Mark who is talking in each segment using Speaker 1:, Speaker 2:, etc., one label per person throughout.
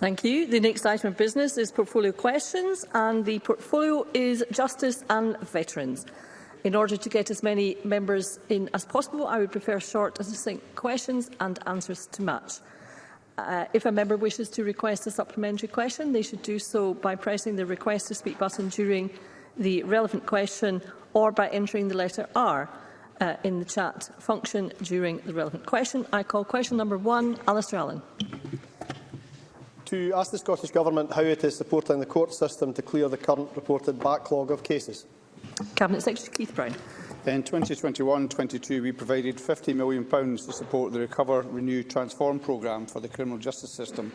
Speaker 1: Thank you. The next item of business is portfolio questions, and the portfolio is Justice and Veterans. In order to get as many members in as possible, I would prefer short and succinct questions and answers to match. Uh, if a member wishes to request a supplementary question, they should do so by pressing the Request to Speak button during the relevant question or by entering the letter R uh, in the chat function during the relevant question. I call question number one, Alistair Allen
Speaker 2: to ask the Scottish Government how it is supporting the court system to clear the current reported backlog of cases.
Speaker 1: Cabinet Secretary Keith Brown.
Speaker 3: In 2021-22, we provided £50 million to support the Recover, Renew, Transform programme for the criminal justice system,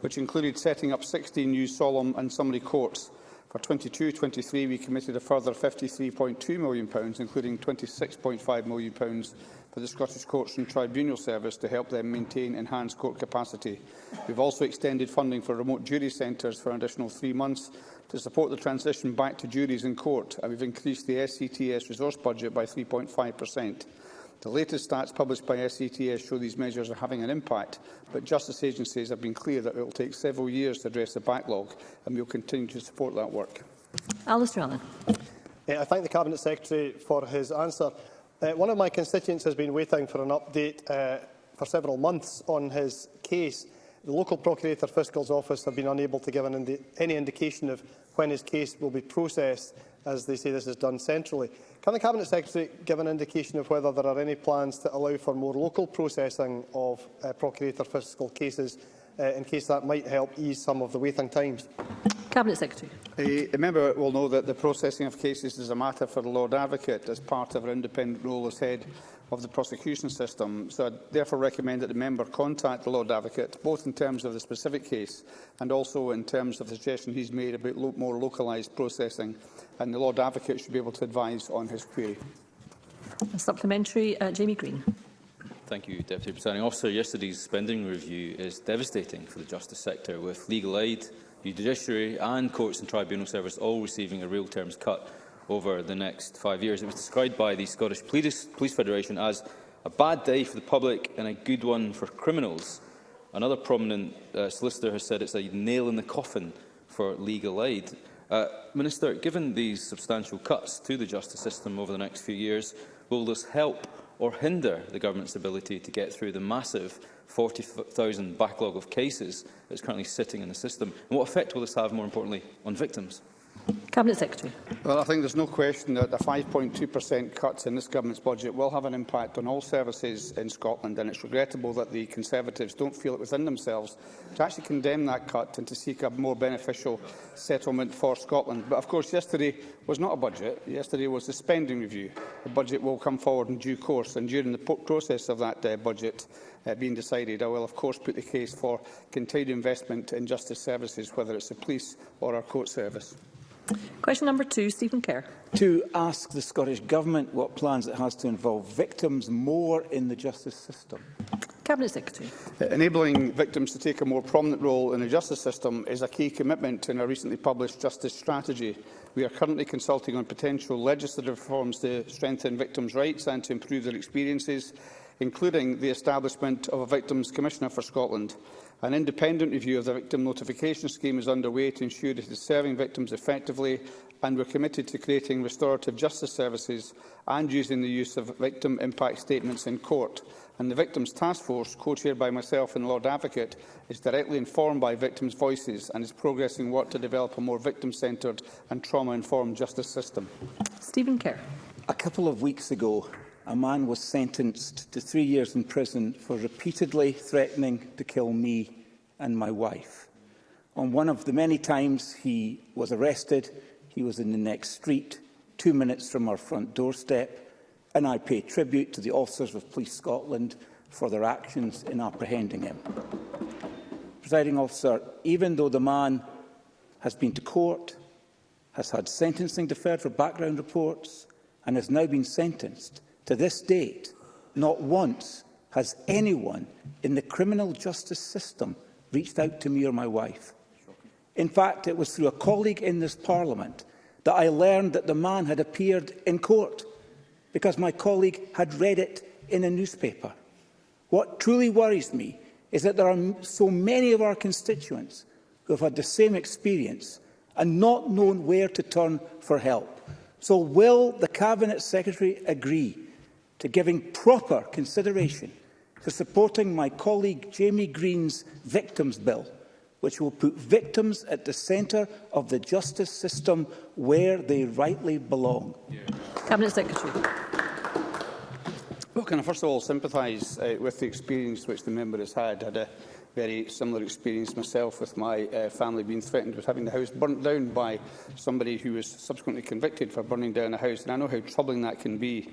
Speaker 3: which included setting up 16 new solemn and summary courts. For 22-23, we committed a further £53.2 million, including £26.5 million for the Scottish Courts and Tribunal Service to help them maintain enhanced court capacity. We've also extended funding for remote jury centres for an additional three months to support the transition back to juries in court, and we've increased the SCTS e resource budget by 3.5 per cent. The latest stats published by SCTS e show these measures are having an impact, but justice agencies have been clear that it will take several years to address the backlog, and we will continue to support that work.
Speaker 1: Alistair Allen.
Speaker 2: Eh, I thank the Cabinet Secretary for his answer. Uh, one of my constituents has been waiting for an update uh, for several months on his case. The local Procurator Fiscal's office have been unable to give an indi any indication of when his case will be processed, as they say this is done centrally. Can the Cabinet Secretary give an indication of whether there are any plans to allow for more local processing of uh, Procurator Fiscal cases uh, in case that might help ease some of the waiting times.
Speaker 1: Cabinet Secretary.
Speaker 3: The, the member will know that the processing of cases is a matter for the Lord Advocate as part of her independent role as head of the prosecution system. So I therefore recommend that the member contact the Lord Advocate, both in terms of the specific case and also in terms of the suggestion he's made about lo more localised processing, and the Lord Advocate should be able to advise on his query.
Speaker 1: A supplementary, uh, Jamie Green.
Speaker 4: Thank you, Deputy Presiding Officer. Yesterday's spending review is devastating for the justice sector, with legal aid, judiciary and courts and tribunal service all receiving a real terms cut over the next five years. It was described by the Scottish Police, Police Federation as a bad day for the public and a good one for criminals. Another prominent uh, solicitor has said it's a nail in the coffin for legal aid. Uh, Minister, given these substantial cuts to the justice system over the next few years, will this help or hinder the government's ability to get through the massive 40,000 backlog of cases that's currently sitting in the system? And what effect will this have, more importantly, on victims?
Speaker 1: Cabinet Secretary.
Speaker 3: Well, I think there's no question that the 5.2% cuts in this government's budget will have an impact on all services in Scotland, and it's regrettable that the Conservatives don't feel it within themselves to actually condemn that cut and to seek a more beneficial settlement for Scotland. But of course, yesterday was not a budget. Yesterday was the spending review. The budget will come forward in due course, and during the process of that uh, budget, uh, being decided. I will, of course, put the case for continued investment in justice services, whether it's the police or our court service.
Speaker 1: Question number two, Stephen Kerr.
Speaker 5: To ask the Scottish Government what plans it has to involve victims more in the justice system.
Speaker 1: Cabinet Secretary.
Speaker 3: Uh, enabling victims to take a more prominent role in the justice system is a key commitment in our recently published justice strategy. We are currently consulting on potential legislative reforms to strengthen victims' rights and to improve their experiences, including the establishment of a Victims Commissioner for Scotland. An independent review of the victim notification scheme is underway to ensure that it is serving victims effectively and we're committed to creating restorative justice services and using the use of victim impact statements in court. And the Victims Task Force, co-chaired by myself and Lord Advocate, is directly informed by victims' voices and is progressing work to develop a more victim-centred and trauma-informed justice system.
Speaker 1: Stephen Kerr.
Speaker 5: A couple of weeks ago, a man was sentenced to three years in prison for repeatedly threatening to kill me and my wife. On one of the many times he was arrested, he was in the next street, two minutes from our front doorstep, and I pay tribute to the officers of Police Scotland for their actions in apprehending him. Presiding officer, even though the man has been to court, has had sentencing deferred for background reports, and has now been sentenced, To this date, not once has anyone in the criminal justice system reached out to me or my wife. In fact, it was through a colleague in this parliament that I learned that the man had appeared in court because my colleague had read it in a newspaper. What truly worries me is that there are so many of our constituents who have had the same experience and not known where to turn for help. So will the Cabinet Secretary agree to giving proper consideration to supporting my colleague Jamie Green's Victims Bill, which will put victims at the centre of the justice system where they rightly belong.
Speaker 1: Yeah. Cabinet Secretary.
Speaker 3: Well, can I first of all sympathise uh, with the experience which the member has had? I had a very similar experience myself with my uh, family being threatened with having the house burnt down by somebody who was subsequently convicted for burning down a house. And I know how troubling that can be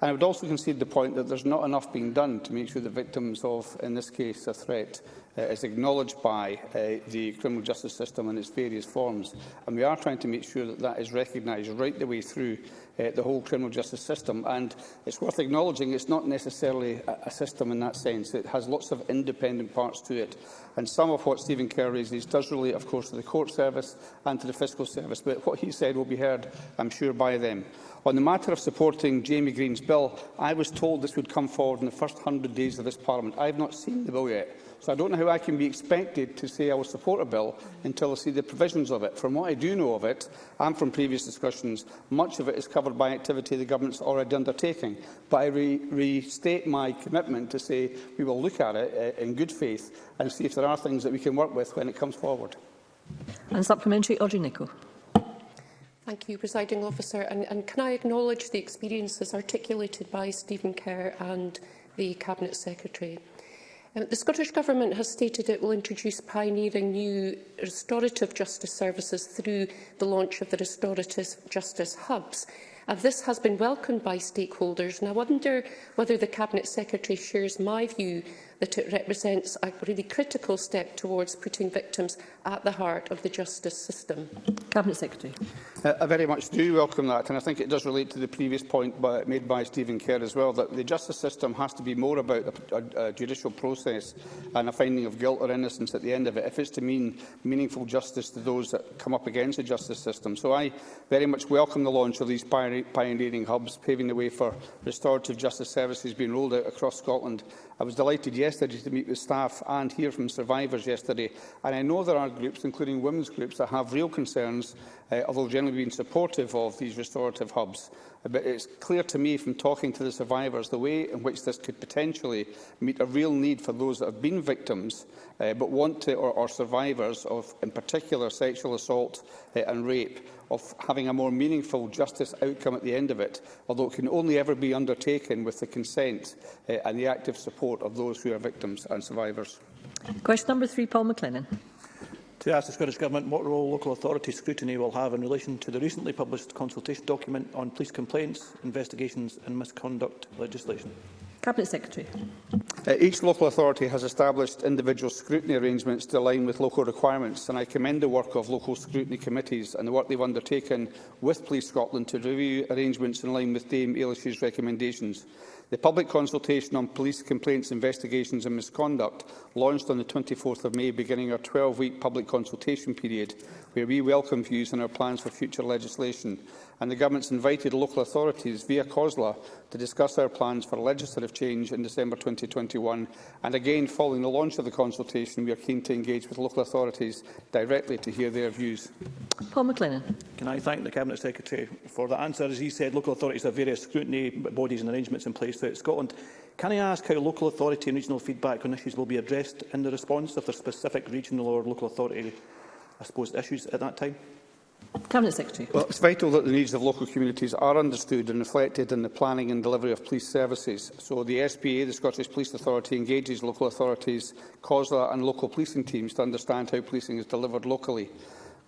Speaker 3: And I would also concede the point that there's not enough being done to make sure that victims of, in this case, a threat uh, is acknowledged by uh, the criminal justice system in its various forms. And we are trying to make sure that that is recognised right the way through uh, the whole criminal justice system. And it's worth acknowledging it's not necessarily a, a system in that sense. It has lots of independent parts to it. And some of what Stephen Kerr raises does relate, of course, to the court service and to the fiscal service. But what he said will be heard, I'm sure, by them. On the matter of supporting Jamie Green's bill, I was told this would come forward in the first 100 days of this Parliament. I have not seen the bill yet, so I don't know how I can be expected to say I will support a bill until I see the provisions of it. From what I do know of it, and from previous discussions, much of it is covered by activity the government's already undertaking. But I re restate my commitment to say we will look at it uh, in good faith and see if there are things that we can work with when it comes forward.
Speaker 1: And supplementary, Audrey Nicholl.
Speaker 6: Thank you, Presiding Officer. And, and can I acknowledge the experiences articulated by Stephen Kerr and the Cabinet Secretary? Um, the Scottish Government has stated it will introduce pioneering new restorative justice services through the launch of the Restorative Justice Hubs. And this has been welcomed by stakeholders, and I wonder whether the Cabinet Secretary shares my view that it represents a really critical step towards putting victims at the heart of the justice system.
Speaker 1: Cabinet Secretary.
Speaker 3: Uh, I very much do welcome that, and I think it does relate to the previous point by, made by Stephen Kerr as well, that the justice system has to be more about a, a, a judicial process and a finding of guilt or innocence at the end of it, if it's to mean meaningful justice to those that come up against the justice system. So I very much welcome the launch of these pioneering hubs, paving the way for restorative justice services being rolled out across Scotland I was delighted yesterday to meet with staff and hear from survivors yesterday, and I know there are groups, including women's groups, that have real concerns, uh, although generally being supportive of these restorative hubs. Uh, but it's clear to me from talking to the survivors the way in which this could potentially meet a real need for those that have been victims, uh, but want to, or, or survivors of, in particular, sexual assault uh, and rape of having a more meaningful justice outcome at the end of it, although it can only ever be undertaken with the consent uh, and the active support of those who are victims and survivors.
Speaker 1: Question number three, Paul McLennan.
Speaker 7: To ask the Scottish Government what role local authority scrutiny will have in relation to the recently published consultation document on police complaints, investigations and misconduct legislation.
Speaker 1: Cabinet Secretary.
Speaker 3: Uh, each local authority has established individual scrutiny arrangements to align with local requirements, and I commend the work of local scrutiny committees and the work they've undertaken with Police Scotland to review arrangements in line with Dame Ailish's recommendations. The public consultation on police complaints, investigations and misconduct launched on the 24th of May, beginning our 12-week public consultation period, where we welcome views on our plans for future legislation and the Government's invited local authorities via COSLA to discuss their plans for legislative change in December 2021. And again, following the launch of the consultation, we are keen to engage with local authorities directly to hear their views.
Speaker 1: Paul McLennan.
Speaker 7: Can I thank the Cabinet Secretary for that answer? As he said, local authorities have various scrutiny bodies and arrangements in place throughout Scotland. Can I ask how local authority and regional feedback on issues will be addressed in the response if the specific regional or local authority, I suppose, issues at that time?
Speaker 1: Cabinet Secretary.
Speaker 3: Well, it's vital that the needs of local communities are understood and reflected in the planning and delivery of police services. So the SPA, the Scottish Police Authority, engages local authorities, COSLA and local policing teams to understand how policing is delivered locally.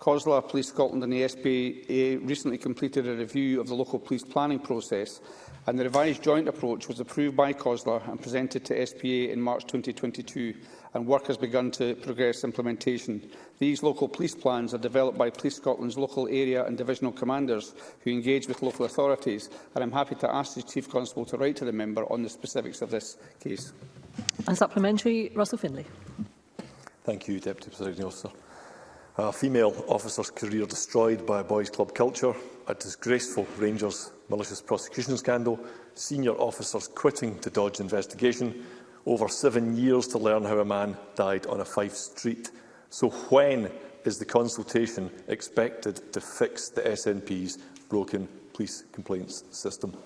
Speaker 3: COSLA, Police Scotland and the SPA recently completed a review of the local police planning process and the revised joint approach was approved by COSLA and presented to SPA in March 2022 and work has begun to progress implementation. These local police plans are developed by Police Scotland's local area and divisional commanders who engage with local authorities, and I'm happy to ask the Chief Constable to write to the member on the specifics of this case.
Speaker 1: And supplementary, Russell Finlay.
Speaker 8: Thank you, Deputy Presiding Officer. A female officer's career destroyed by a boys' club culture, a disgraceful Rangers malicious prosecution scandal, senior officers quitting to dodge investigation, over seven years to learn how a man died on a Fife street. So when
Speaker 7: is the consultation expected to fix the SNP's broken police complaints system?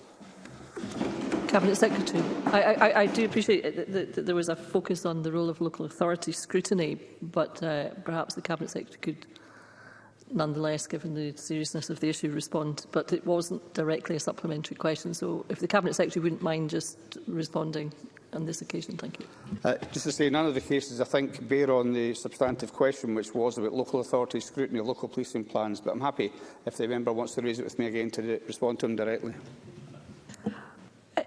Speaker 9: Cabinet Secretary, I, I, I do appreciate that, that, that there was a focus on the role of local authority scrutiny, but uh, perhaps the Cabinet Secretary could nonetheless, given the seriousness of the issue, respond. But it wasn't directly a supplementary question, so if the Cabinet Secretary wouldn't mind just responding on this occasion. Thank you.
Speaker 3: Uh, just to say, none of the cases, I think, bear on the substantive question, which was about local authority scrutiny of local policing plans, but I'm happy if the member wants to raise it with me again to respond to him directly.
Speaker 9: Uh, uh,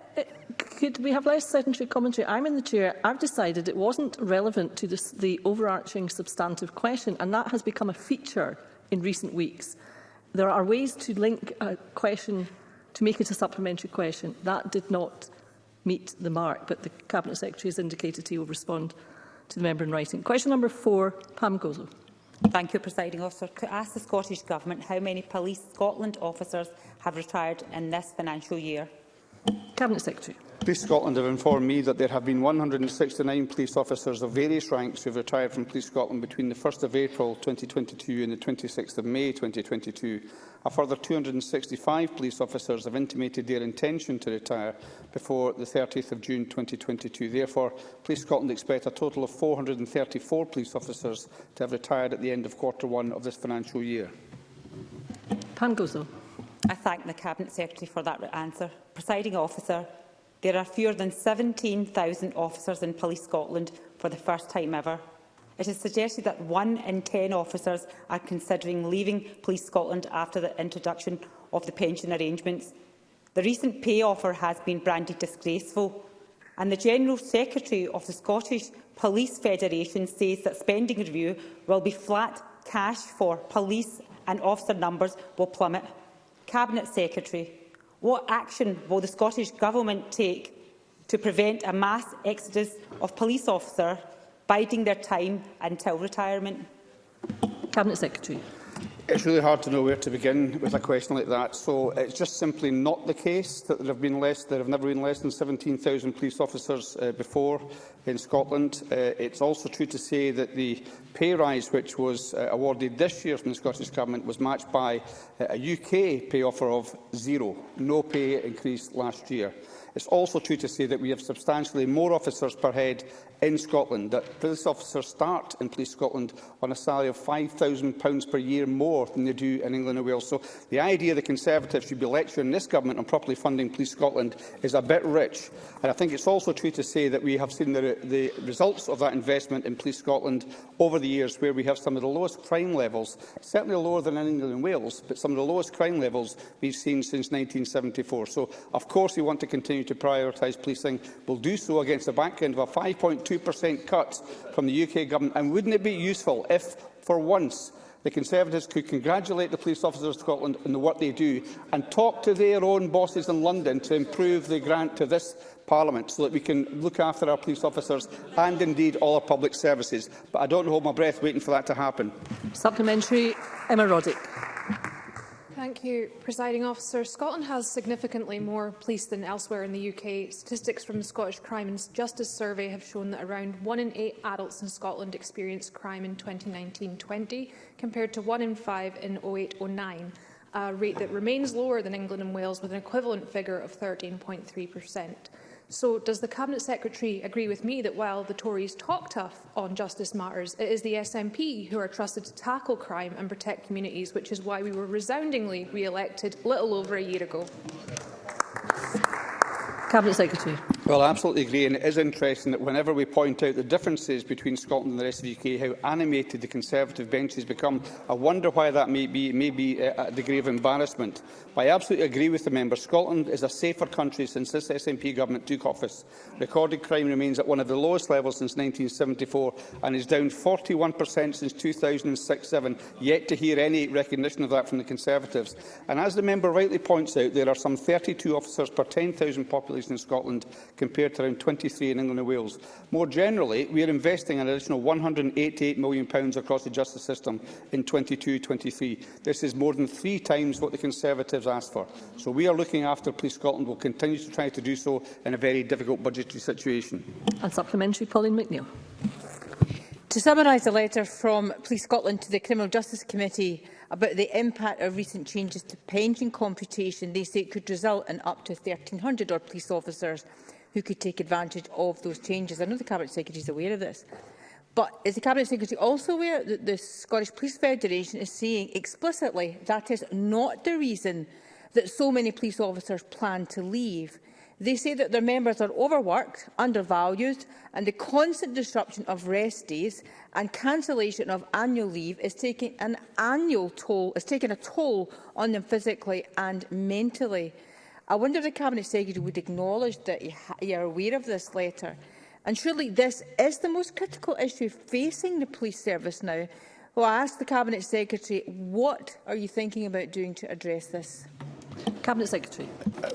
Speaker 9: could we have less sedentary commentary? I'm in the chair. I've decided it wasn't relevant to this, the overarching substantive question, and that has become a feature in recent weeks. There are ways to link a question to make it a supplementary question. That did not meet the mark, but the Cabinet Secretary has indicated he will respond to the member in writing. Question number four, Pam Gozo.
Speaker 10: Thank you, Presiding Officer. To ask the Scottish Government how many Police Scotland officers have retired in this financial year.
Speaker 9: Cabinet Secretary.
Speaker 3: Police Scotland have informed me that there have been 169 police officers of various ranks who have retired from Police Scotland between the 1st of April 2022 and the 26th of May 2022. A further 265 police officers have intimated their intention to retire before the 30th of June 2022. Therefore, Police Scotland expect a total of 434 police officers to have retired at the end of quarter one of this financial year.
Speaker 9: Pam Gozo.
Speaker 10: I thank the Cabinet Secretary for that answer. Presiding officer, There are fewer than 17,000 officers in Police Scotland for the first time ever. It is suggested that one in ten officers are considering leaving Police Scotland after the introduction of the pension arrangements. The recent pay offer has been branded disgraceful, and the General Secretary of the Scottish Police Federation says that spending review will be flat cash for police and officer numbers will plummet. Cabinet Secretary, What action will the Scottish Government take to prevent a mass exodus of police officers biding their time until retirement?
Speaker 9: Cabinet Secretary.
Speaker 3: It's really hard to know where to begin with a question like that. So it's just simply not the case that there have been less, there have never been less than 17,000 police officers uh, before in Scotland. Uh, it's also true to say that the pay rise which was uh, awarded this year from the Scottish Government was matched by uh, a UK pay offer of zero, no pay increase last year. It's also true to say that we have substantially more officers per head in Scotland, that police officers start in Police Scotland on a salary of £5,000 per year more than they do in England and Wales. So the idea the Conservatives should be lecturing this government on properly funding Police Scotland is a bit rich. And I think it's also true to say that we have seen the, the results of that investment in Police Scotland over the years, where we have some of the lowest crime levels, certainly lower than in England and Wales, but some of the lowest crime levels we've seen since 1974. So, of course, we want to continue to prioritise policing will do so against the end of a 5.2% cut from the UK Government? And wouldn't it be useful if, for once, the Conservatives could congratulate the police officers of Scotland on the work they do and talk to their own bosses in London to improve the grant to this Parliament so that we can look after our police officers and indeed all our public services. But I don't hold my breath waiting for that to happen.
Speaker 9: Supplementary, Emma Roddick.
Speaker 11: Thank you, Presiding Officer. Scotland has significantly more police than elsewhere in the UK. Statistics from the Scottish Crime and Justice Survey have shown that around 1 in 8 adults in Scotland experienced crime in 2019-20, compared to 1 in 5 in 08-09, a rate that remains lower than England and Wales, with an equivalent figure of 13.3 per cent. So does the Cabinet Secretary agree with me that while the Tories talk tough on justice matters, it is the SNP who are trusted to tackle crime and protect communities, which is why we were resoundingly re-elected little over a year ago?
Speaker 9: Cabinet Secretary.
Speaker 3: Well, I absolutely agree, and it is interesting that whenever we point out the differences between Scotland and the rest of the UK, how animated the Conservative benches become, I wonder why that may be, may be uh, a degree of embarrassment. But I absolutely agree with the member. Scotland is a safer country since this SNP government took office. Recorded crime remains at one of the lowest levels since 1974 and is down 41% since 2006-07, yet to hear any recognition of that from the Conservatives. And as the member rightly points out, there are some 32 officers per 10,000 population in Scotland, compared to around 23 in England and Wales. More generally, we are investing an additional £188 million across the justice system in 22-23. This is more than three times what the Conservatives asked for. So we are looking after Police Scotland. will continue to try to do so in a very difficult budgetary situation.
Speaker 9: And supplementary, Pauline McNeill.
Speaker 12: To summarise the letter from Police Scotland to the Criminal Justice Committee about the impact of recent changes to pension computation, they say it could result in up to 1,300 or police officers who could take advantage of those changes. I know the Cabinet Secretary is aware of this. But is the Cabinet Secretary also aware that the Scottish Police Federation is saying explicitly that is not the reason that so many police officers plan to leave? They say that their members are overworked, undervalued and the constant disruption of rest days and cancellation of annual leave is taking an annual toll, is taking a toll on them physically and mentally. I wonder if the Cabinet Secretary would acknowledge that you, are aware of this letter. And surely this is the most critical issue facing the police service now. Well, I ask the Cabinet Secretary, what are you thinking about doing to address this?
Speaker 1: Cabinet Secretary.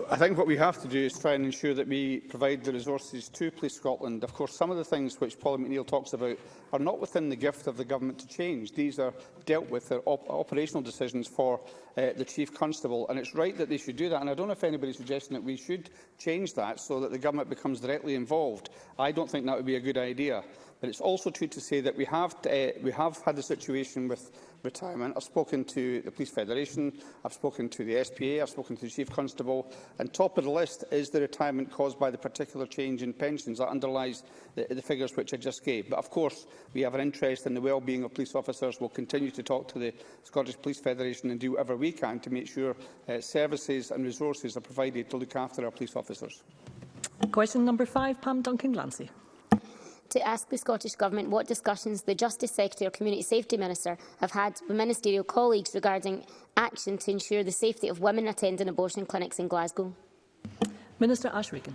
Speaker 3: I think what we have to do is try and ensure that we provide the resources to Police Scotland. Of course, some of the things which Paul McNeill talks about are not within the gift of the government to change. These are dealt with, they're op operational decisions for uh, the Chief Constable, and it's right that they should do that. And I don't know if anybody's suggesting that we should change that so that the government becomes directly involved. I don't think that would be a good idea. But it's also true to say that we have, uh, we have had a situation with retirement. I've spoken to the Police Federation, I've spoken to the SPA, I've spoken to the Chief Constable, and top of the list is the retirement caused by the particular change in pensions that underlies the, the figures which I just gave. But of course, we have an interest in the well-being of police officers. We'll continue to talk to the Scottish Police Federation and do whatever we can to make sure uh, services and resources are provided to look after our police officers.
Speaker 1: Question number five, Pam Duncan-Glancy
Speaker 13: to ask the Scottish Government what discussions the Justice Secretary or Community Safety Minister have had with ministerial colleagues regarding action to ensure the safety of women attending abortion clinics in Glasgow.
Speaker 1: Minister Ashraken.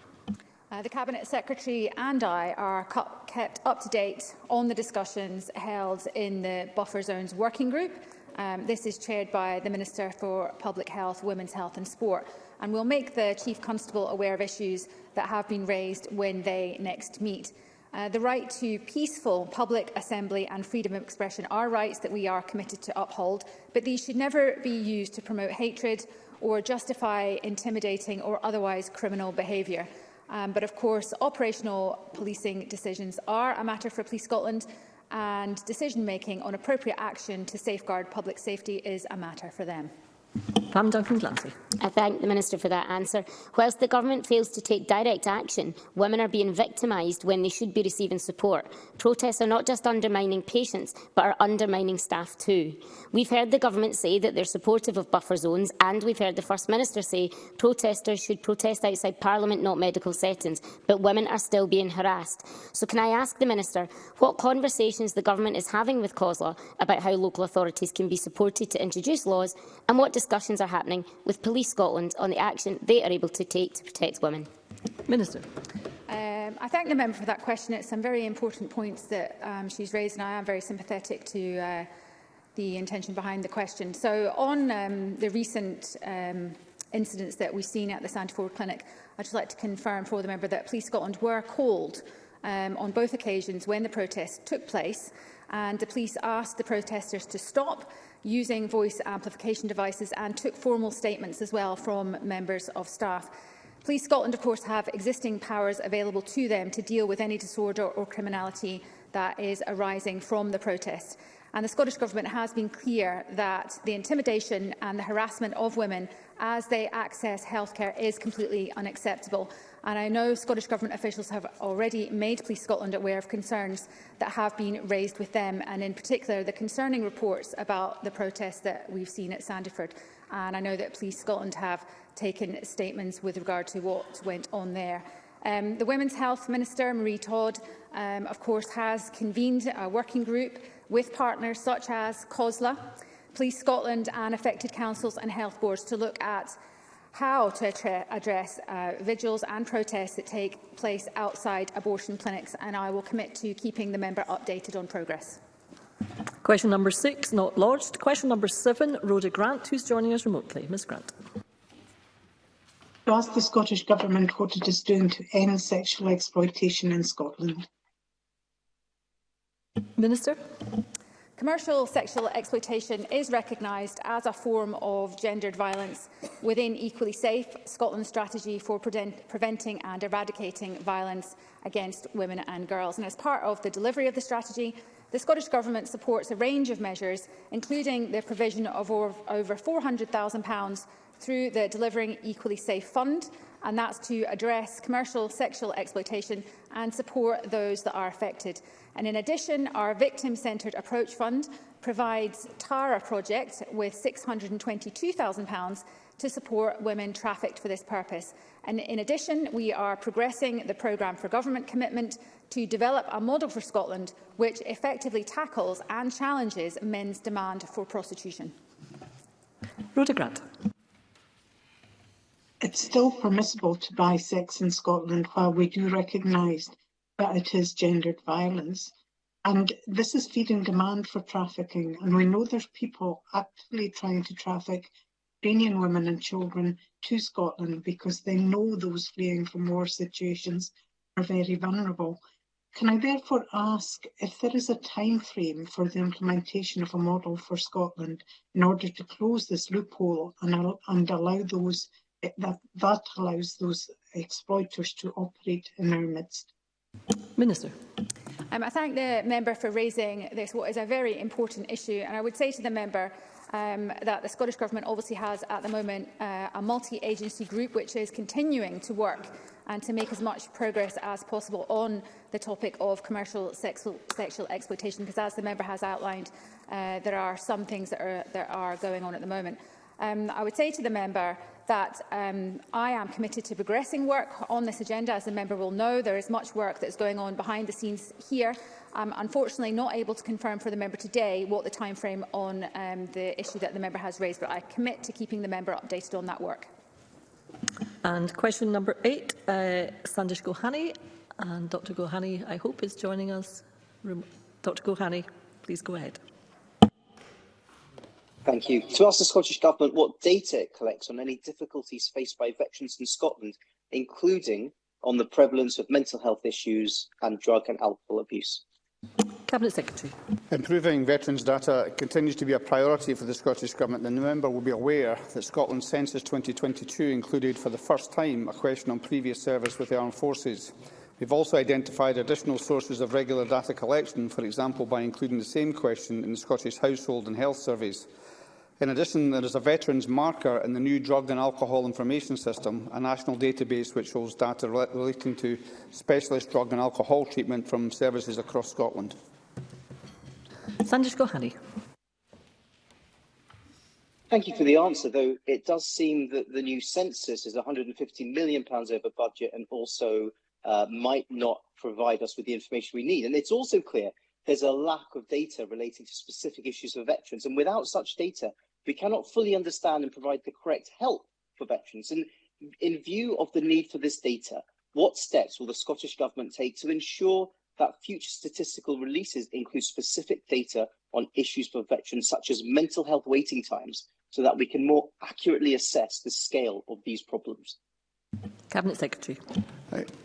Speaker 14: Uh, the Cabinet Secretary and I are kept up to date on the discussions held in the Buffer Zones Working Group. Um, this is chaired by the Minister for Public Health, Women's Health and Sport and we'll make the Chief Constable aware of issues that have been raised when they next meet. Uh, the right to peaceful public assembly and freedom of expression are rights that we are committed to uphold, but these should never be used to promote hatred or justify intimidating or otherwise criminal behaviour. Um, but of course, operational policing decisions are a matter for Police Scotland and decision-making on appropriate action to safeguard public safety is a matter for them.
Speaker 1: Pam Duncan Glancy.
Speaker 13: I thank the Minister for that answer. Whilst the Government fails to take direct action, women are being victimised when they should be receiving support. Protests are not just undermining patients, but are undermining staff too. We've heard the Government say that they're supportive of buffer zones, and we've heard the First Minister say protesters should protest outside Parliament, not medical settings, but women are still being harassed. So can I ask the Minister what conversations the Government is having with COSLA about how local authorities can be supported to introduce laws, and what discussions are happening with Police Scotland on the action they are able to take to protect women?
Speaker 1: Minister.
Speaker 14: Um, I thank the member for that question. It's some very important points that um, she's raised, and I am very sympathetic to uh, the intention behind the question. So on um, the recent um, incidents that we've seen at the Santa Ford Clinic, I'd just like to confirm for the member that Police Scotland were called um, on both occasions when the protest took place, and the police asked the protesters to stop using voice amplification devices and took formal statements as well from members of staff. Police Scotland, of course, have existing powers available to them to deal with any disorder or criminality that is arising from the protest. And the Scottish Government has been clear that the intimidation and the harassment of women as they access healthcare is completely unacceptable. And I know Scottish Government officials have already made Police Scotland aware of concerns that have been raised with them, and in particular the concerning reports about the protests that we've seen at Sandiford. And I know that Police Scotland have taken statements with regard to what went on there. Um, the Women's Health Minister, Marie Todd, um, of course, has convened a working group with partners such as COSLA, Police Scotland and affected councils and health boards to look at how to address uh, vigils and protests that take place outside abortion clinics, and I will commit to keeping the member updated on progress.
Speaker 1: Question number six, not lodged. Question number seven, Rhoda Grant, who's joining us remotely. Ms Grant.
Speaker 15: To ask the Scottish Government what it is doing to end sexual exploitation in Scotland.
Speaker 1: Minister.
Speaker 14: Commercial sexual exploitation is recognised as a form of gendered violence within Equally Safe, Scotland's strategy for pre preventing and eradicating violence against women and girls. And as part of the delivery of the strategy, the Scottish Government supports a range of measures, including the provision of over £400,000 through the Delivering Equally Safe Fund, and that's to address commercial sexual exploitation and support those that are affected. And in addition, our Victim-Centred Approach Fund provides TARA project with £622,000 to support women trafficked for this purpose. And in addition, we are progressing the Programme for Government commitment to develop a model for Scotland which effectively tackles and challenges men's demand for prostitution.
Speaker 1: Rhoda Grant
Speaker 15: it's still permissible to buy sex in Scotland while we do recognise that it is gendered violence. And this is feeding demand for trafficking. And we know there's people actively trying to traffic Ukrainian women and children to Scotland because they know those fleeing from war situations are very vulnerable. Can I therefore ask if there is a time frame for the implementation of a model for Scotland in order to close this loophole and, and allow those that, that allows those exploiters to operate in our midst.
Speaker 1: Minister.
Speaker 14: Um, I thank the member for raising this, what is a very important issue. And I would say to the member um, that the Scottish Government obviously has at the moment uh, a multi-agency group which is continuing to work and to make as much progress as possible on the topic of commercial sexual, sexual exploitation, because as the member has outlined, uh, there are some things that are, that are going on at the moment. Um, I would say to the member that um, I am committed to progressing work on this agenda. As the member will know, there is much work that is going on behind the scenes here. I'm unfortunately not able to confirm for the member today what the timeframe on um, the issue that the member has raised, but I commit to keeping the member updated on that work.
Speaker 1: And question number eight, uh, Sandish Gohani. And Dr Gohani, I hope, is joining us. Dr Gohani, please go ahead.
Speaker 16: Thank you. To ask the Scottish Government what data it collects on any difficulties faced by veterans in Scotland, including on the prevalence of mental health issues and drug and alcohol abuse.
Speaker 1: Cabinet Secretary.
Speaker 3: Improving veterans' data continues to be a priority for the Scottish Government. The member will be aware that Scotland's Census 2022 included for the first time a question on previous service with the armed forces. We've also identified additional sources of regular data collection, for example by including the same question in the Scottish Household and Health Service. In addition, there is a veterans marker in the new Drug and Alcohol Information System, a national database which holds data relating to specialist drug and alcohol treatment from services across Scotland.
Speaker 1: Sandesh Gohani.
Speaker 16: Thank you for the answer, though it does seem that the new census is £150 million over budget and also uh, might not provide us with the information we need. And it's also clear there's a lack of data relating to specific issues for veterans. And without such data, we cannot fully understand and provide the correct help for veterans. And in view of the need for this data, what steps will the Scottish Government take to ensure that future statistical releases include specific data on issues for veterans, such as mental health waiting times, so that we can more accurately assess the scale of these problems?
Speaker 1: Cabinet Secretary.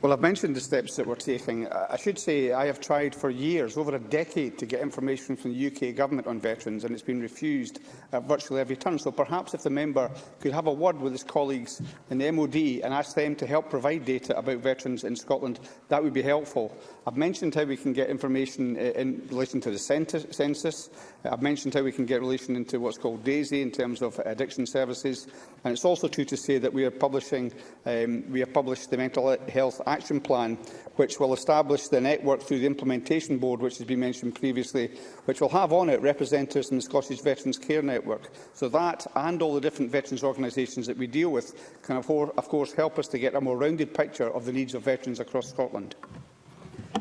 Speaker 3: Well, I've mentioned the steps that we're taking. I should say I have tried for years, over a decade, to get information from the UK Government on veterans, and it's been refused at virtually every turn. So perhaps if the member could have a word with his colleagues in the MOD and ask them to help provide data about veterans in Scotland, that would be helpful. I've mentioned how we can get information eh, in relation to the census. I've mentioned how we can get relation into what's called DAISY in terms of addiction services. And it's also true to say that we are publishing, um, we we have published the Mental Health Action Plan, which will establish the network through the Implementation Board, which has been mentioned previously, which will have on it representatives from the Scottish Veterans Care Network. So that and all the different veterans organisations that we deal with can, of course, help us to get a more rounded picture of the needs of veterans across Scotland.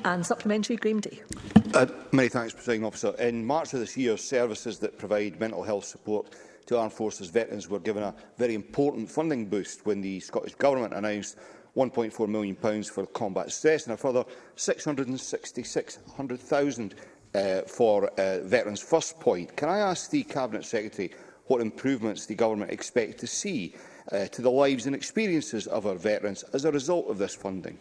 Speaker 1: And supplementary, Graham Day.
Speaker 17: Uh, many thanks, President Officer. In March of this year, services that provide mental health support to Armed Forces veterans were given a very important funding boost when the Scottish Government announced £1.4 million for combat stress and a further £666,000 uh, for uh, Veterans First Point. Can I ask the Cabinet Secretary what improvements the Government expects to see uh, to the lives and experiences of our veterans as a result of this funding?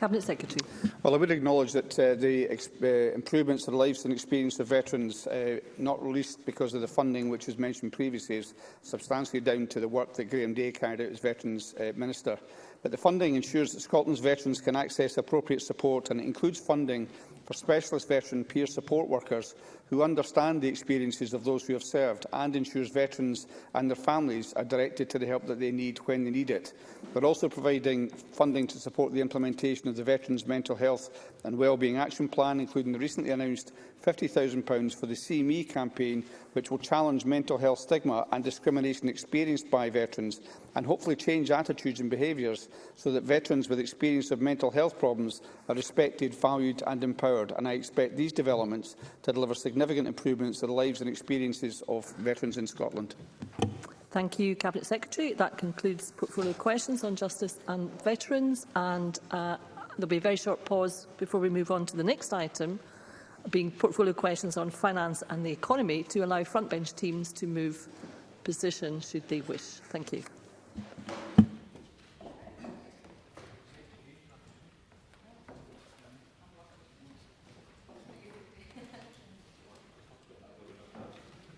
Speaker 1: Cabinet Secretary.
Speaker 3: Well, I would acknowledge that uh, the uh, improvements to the lives and experience of veterans, uh, not least because of the funding which was mentioned previously, is substantially down to the work that Graham Day carried out as Veterans uh, Minister. But the funding ensures that Scotland's veterans can access appropriate support and it includes funding for specialist veteran peer support workers who understand the experiences of those who have served and ensures veterans and their families are directed to the help that they need when they need it. We're also providing funding to support the implementation of the Veterans Mental Health and Wellbeing Action Plan, including the recently announced £50,000 for the See Me campaign, which will challenge mental health stigma and discrimination experienced by veterans and hopefully change attitudes and behaviours so that veterans with experience of mental health problems are respected, valued and empowered. And I expect these developments to deliver significant significant improvements to the lives and experiences of veterans in Scotland.
Speaker 1: Thank you, Cabinet Secretary. That concludes portfolio questions on justice and veterans. And uh, there'll be a very short pause before we move on to the next item, being portfolio questions on finance and the economy, to allow frontbench teams to move position should they wish. Thank you.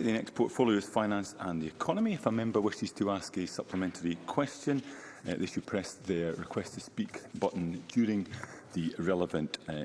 Speaker 18: that the next portfolio is Finance and the Economy. If a member wishes to ask a supplementary question, uh, they should press their request to speak button during the relevant uh,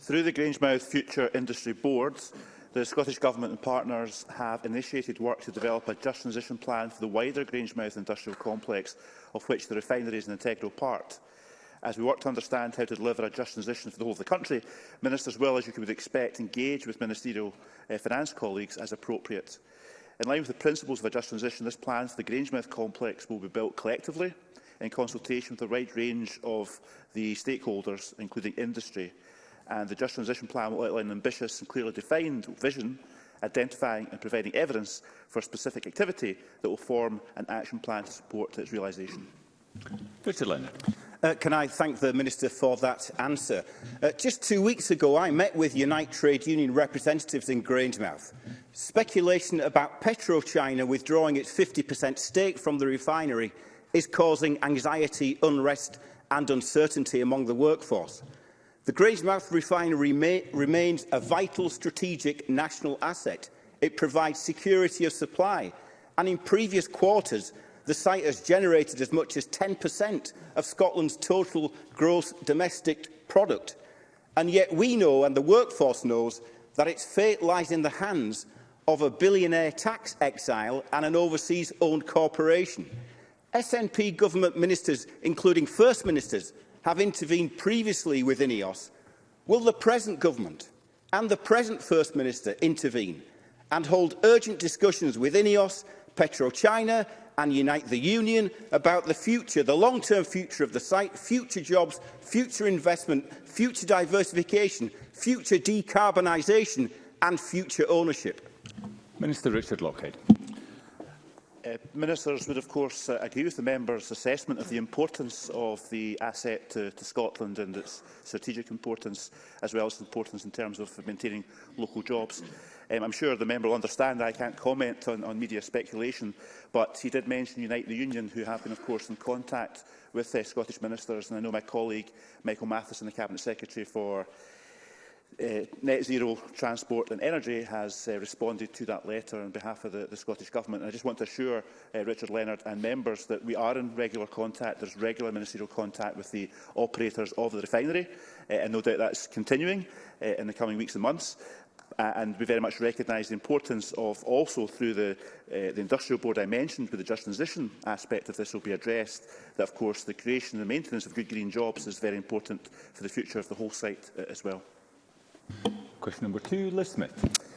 Speaker 19: Through the Grangemouth Future Industry Boards, the Scottish Government and partners have initiated work to develop a just transition plan for the wider Grangemouth industrial complex, of which the refinery is an integral part. As we work to understand how to deliver a just transition for the whole of the country, ministers will, as you would expect, engage with ministerial uh, finance colleagues as appropriate. In line with the principles of a just transition, this plan for the Grangemouth complex will be built collectively in consultation with a wide range of the stakeholders, including industry. And the Just Transition Plan will outline an ambitious and clearly defined vision, identifying and providing evidence for specific activity that will form an action plan to support its realisation.
Speaker 18: Richard Leonard.
Speaker 20: Uh, can I thank the Minister for that answer? Uh, just two weeks ago, I met with Unite Trade Union representatives in Grangemouth. Speculation about PetroChina withdrawing its 50% stake from the refinery is causing anxiety, unrest and uncertainty among the workforce. The Grangemouth refinery may, remains a vital strategic national asset. It provides security of supply and in previous quarters the site has generated as much as 10% of Scotland's total gross domestic product. And yet we know, and the workforce knows, that its fate lies in the hands of a billionaire tax exile and an overseas-owned corporation. SNP government ministers, including First Ministers, have intervened previously with INEOS. Will the present government and the present First Minister intervene and hold urgent discussions with INEOS, PetroChina and unite the union about the future, the long-term future of the site, future jobs, future investment, future diversification, future decarbonisation and future ownership.
Speaker 18: Minister Richard Lockhead.
Speaker 19: Uh, ministers would of course uh, agree with the member's assessment of the importance of the asset to, to Scotland and its strategic importance as well as importance in terms of maintaining local jobs. Um, I'm sure the member will understand I can't comment on, on media speculation, but he did mention Unite the Union, who have been, of course, in contact with uh, Scottish ministers. And I know my colleague, Michael Matheson, the Cabinet Secretary for uh, Net Zero Transport and Energy has uh, responded to that letter on behalf of the, the Scottish Government. And I just want to assure uh, Richard Leonard and members that we are in regular contact. There's regular ministerial contact with the operators of the refinery, uh, and no doubt that's continuing uh, in the coming weeks and months uh, and we very much recognise the importance of also through the, uh, the industrial board I mentioned, with the just transition aspect of this will be addressed, that of course the creation and maintenance of good green jobs is very important for the future of the whole site uh, as well.
Speaker 18: Question number two, Liz Smith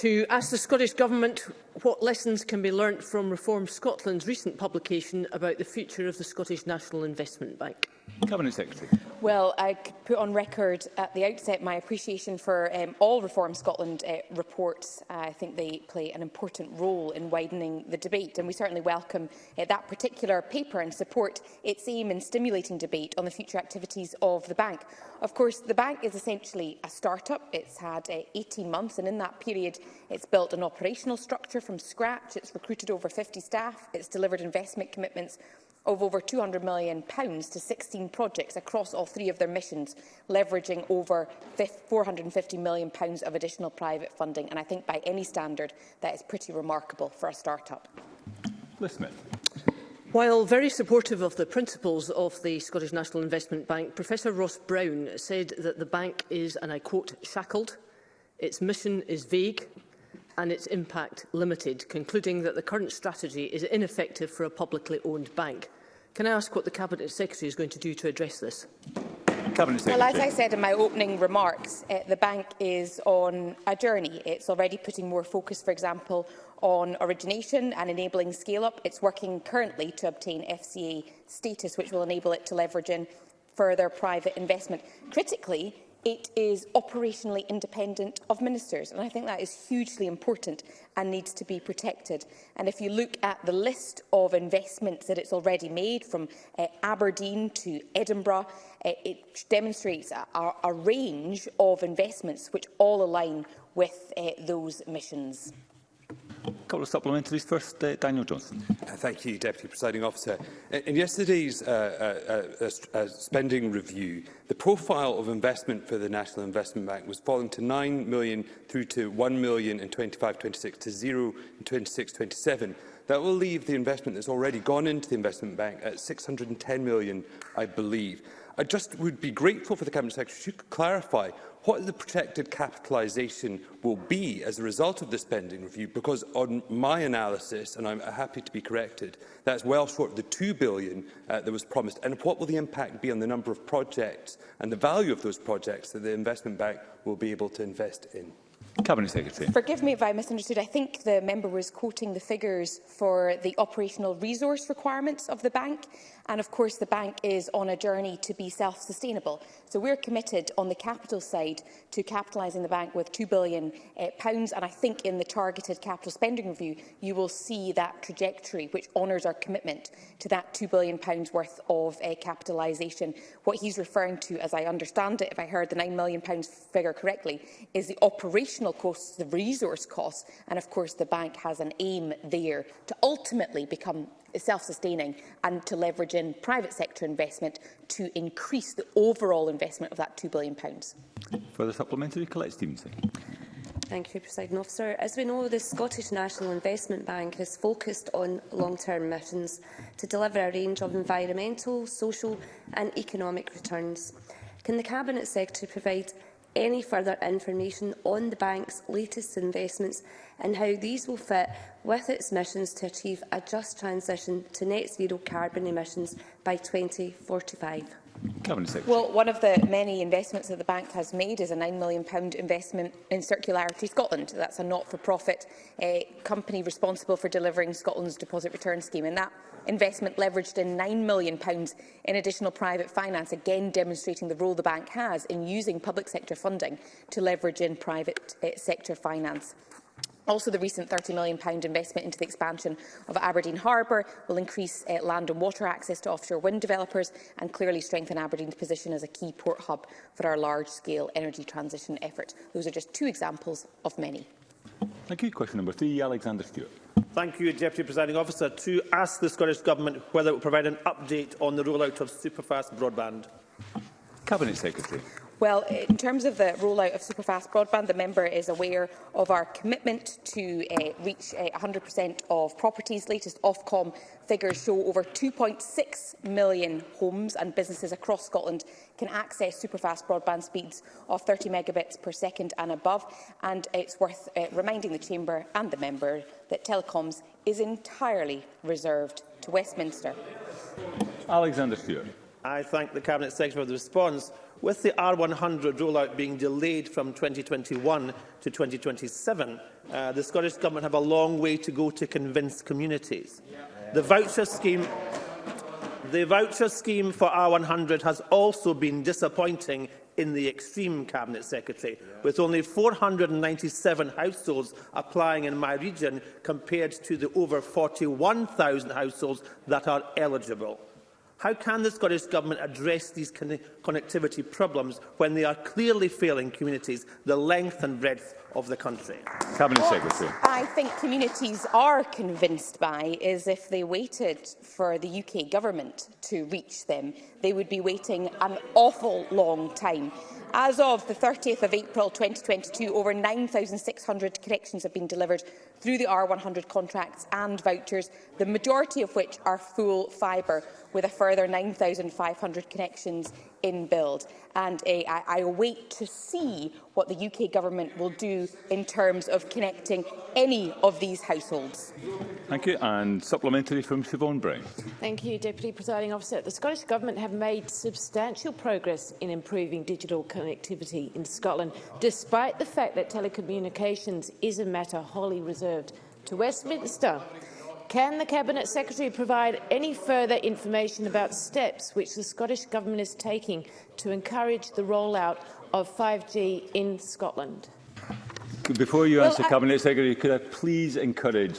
Speaker 21: to ask the Scottish Government what lessons can be learnt from Reform Scotland's recent publication about the future of the Scottish National Investment Bank.
Speaker 18: Cabinet Secretary.
Speaker 22: Well, I could put on record at the outset my appreciation for um, all Reform Scotland uh, reports. Uh, I think they play an important role in widening the debate, and we certainly welcome uh, that particular paper and support its aim in stimulating debate on the future activities of the bank. Of course, the bank is essentially a start-up. It's had 18 uh, months, and in that period, It's built an operational structure from scratch. It's recruited over 50 staff. It's delivered investment commitments of over £200 million to 16 projects across all three of their missions, leveraging over £450 million of additional private funding. And I think by any standard, that is pretty remarkable for a start-up.
Speaker 21: While very supportive of the principles of the Scottish National Investment Bank, Professor Ross Brown said that the bank is, and I quote, shackled Its mission is vague and its impact limited, concluding that the current strategy is ineffective for a publicly owned bank. Can I ask what the Cabinet Secretary is going to do to address this?
Speaker 22: Well, as I said in my opening remarks, uh, the bank is on a journey. It's already putting more focus, for example, on origination and enabling scale-up. It's working currently to obtain FCA status, which will enable it to leverage in further private investment. Critically, it is operationally independent of ministers. And I think that is hugely important and needs to be protected. And if you look at the list of investments that it's already made, from uh, Aberdeen to Edinburgh, uh, it demonstrates a, a range of investments which all align with uh, those missions.
Speaker 18: Mm -hmm couple of supplementaries first, uh, Daniel Johnson.
Speaker 23: Uh, thank you, Deputy Presiding Officer. In, in yesterday's uh, uh, uh, uh spending review, the profile of investment for the National Investment Bank was falling to 9 million through to 1 million in 25-26 to 0 in 26-27. That will leave the investment that's already gone into the investment bank at 610 million, I believe. I just would be grateful for the Cabinet Secretary to clarify what the protected capitalisation will be as a result of the spending review, because on my analysis, and I'm happy to be corrected, that's well short of the £2 billion uh, that was promised. And what will the impact be on the number of projects and the value of those projects that the Investment Bank will be able to invest in?
Speaker 18: Cabinet Secretary.
Speaker 22: Forgive me if I misunderstood. I think the member was quoting the figures for the operational resource requirements of the bank. And of course, the bank is on a journey to be self-sustainable. So we're committed on the capital side to capitalising the bank with £2 billion. Uh, pounds, and I think in the targeted capital spending review, you will see that trajectory, which honours our commitment to that £2 billion pounds worth of uh, eh, capitalisation. What he's referring to, as I understand it, if I heard the £9 million pounds figure correctly, is the operational costs, the resource costs, and of course the bank has an aim there to ultimately become self-sustaining and to leverage in private sector investment to increase the overall investment of that £2 billion.
Speaker 18: Further supplementary, Colette Stevenson.
Speaker 24: Thank you, President Officer. As we know, the Scottish National Investment Bank is focused on long-term missions to deliver a range of environmental, social and economic returns. Can the Cabinet Secretary provide any further information on the bank's latest investments and how these will fit with its missions to achieve a just transition to net zero carbon emissions by 2045.
Speaker 22: Well, one of the many investments that the bank has made is a £9 million investment in Circularity Scotland. That's a not-for-profit uh, company responsible for delivering Scotland's deposit return scheme. And that investment leveraged in £9 million in additional private finance, again demonstrating the role the bank has in using public sector funding to leverage in private uh, sector finance. Also, the recent £30 million investment into the expansion of Aberdeen Harbour will increase uh, land and water access to offshore wind developers and clearly strengthen Aberdeen's position as a key port hub for our large-scale energy transition effort. Those are just two examples of many.
Speaker 18: Thank you. Question number three, Alexander Stewart.
Speaker 7: Thank you, Deputy Presiding Officer. To ask the Scottish Government whether it will provide an update on the rollout of superfast broadband.
Speaker 18: Cabinet Secretary.
Speaker 22: Well, in terms of the rollout of superfast broadband, the member is aware of our commitment to uh, reach 100% uh, eh, of properties. Latest Ofcom figures show over 2.6 million homes and businesses across Scotland can access superfast broadband speeds of 30 megabits per second and above. And it's worth uh, reminding the Chamber and the member that telecoms is entirely reserved to Westminster.
Speaker 18: Alexander Stewart.
Speaker 25: I thank the Cabinet Secretary for the response. With the R100 rollout being delayed from 2021 to 2027, uh, the Scottish Government have a long way to go to convince communities. The voucher scheme... The voucher scheme for R100 has also been disappointing in the extreme Cabinet Secretary, yeah. with only 497 households applying in my region compared to the over 41,000 households that are eligible. How can the Scottish Government address these connectivity problems when they are clearly failing communities the length and breadth of the country.
Speaker 18: Cabinet what Secretary.
Speaker 22: I think communities are convinced by is if they waited for the UK government to reach them, they would be waiting an awful long time. As of the 30th of April 2022, over 9,600 corrections have been delivered through the R100 contracts and vouchers, the majority of which are full fibre, with a further 9,500 connections in build. And uh, I, I await to see what the UK Government will do in terms of connecting any of these households.
Speaker 18: Thank you. And supplementary from Siobhan Brown.
Speaker 26: Thank you, Deputy Presiding Officer. The Scottish Government have made substantial progress in improving digital connectivity in Scotland, despite the fact that telecommunications is a matter wholly reserved to Westminster. Can the Cabinet Secretary provide any further information about steps which the Scottish Government is taking to encourage the rollout of 5G in Scotland?
Speaker 18: Before you
Speaker 26: well,
Speaker 18: answer,
Speaker 26: I
Speaker 18: Cabinet Secretary, could I please encourage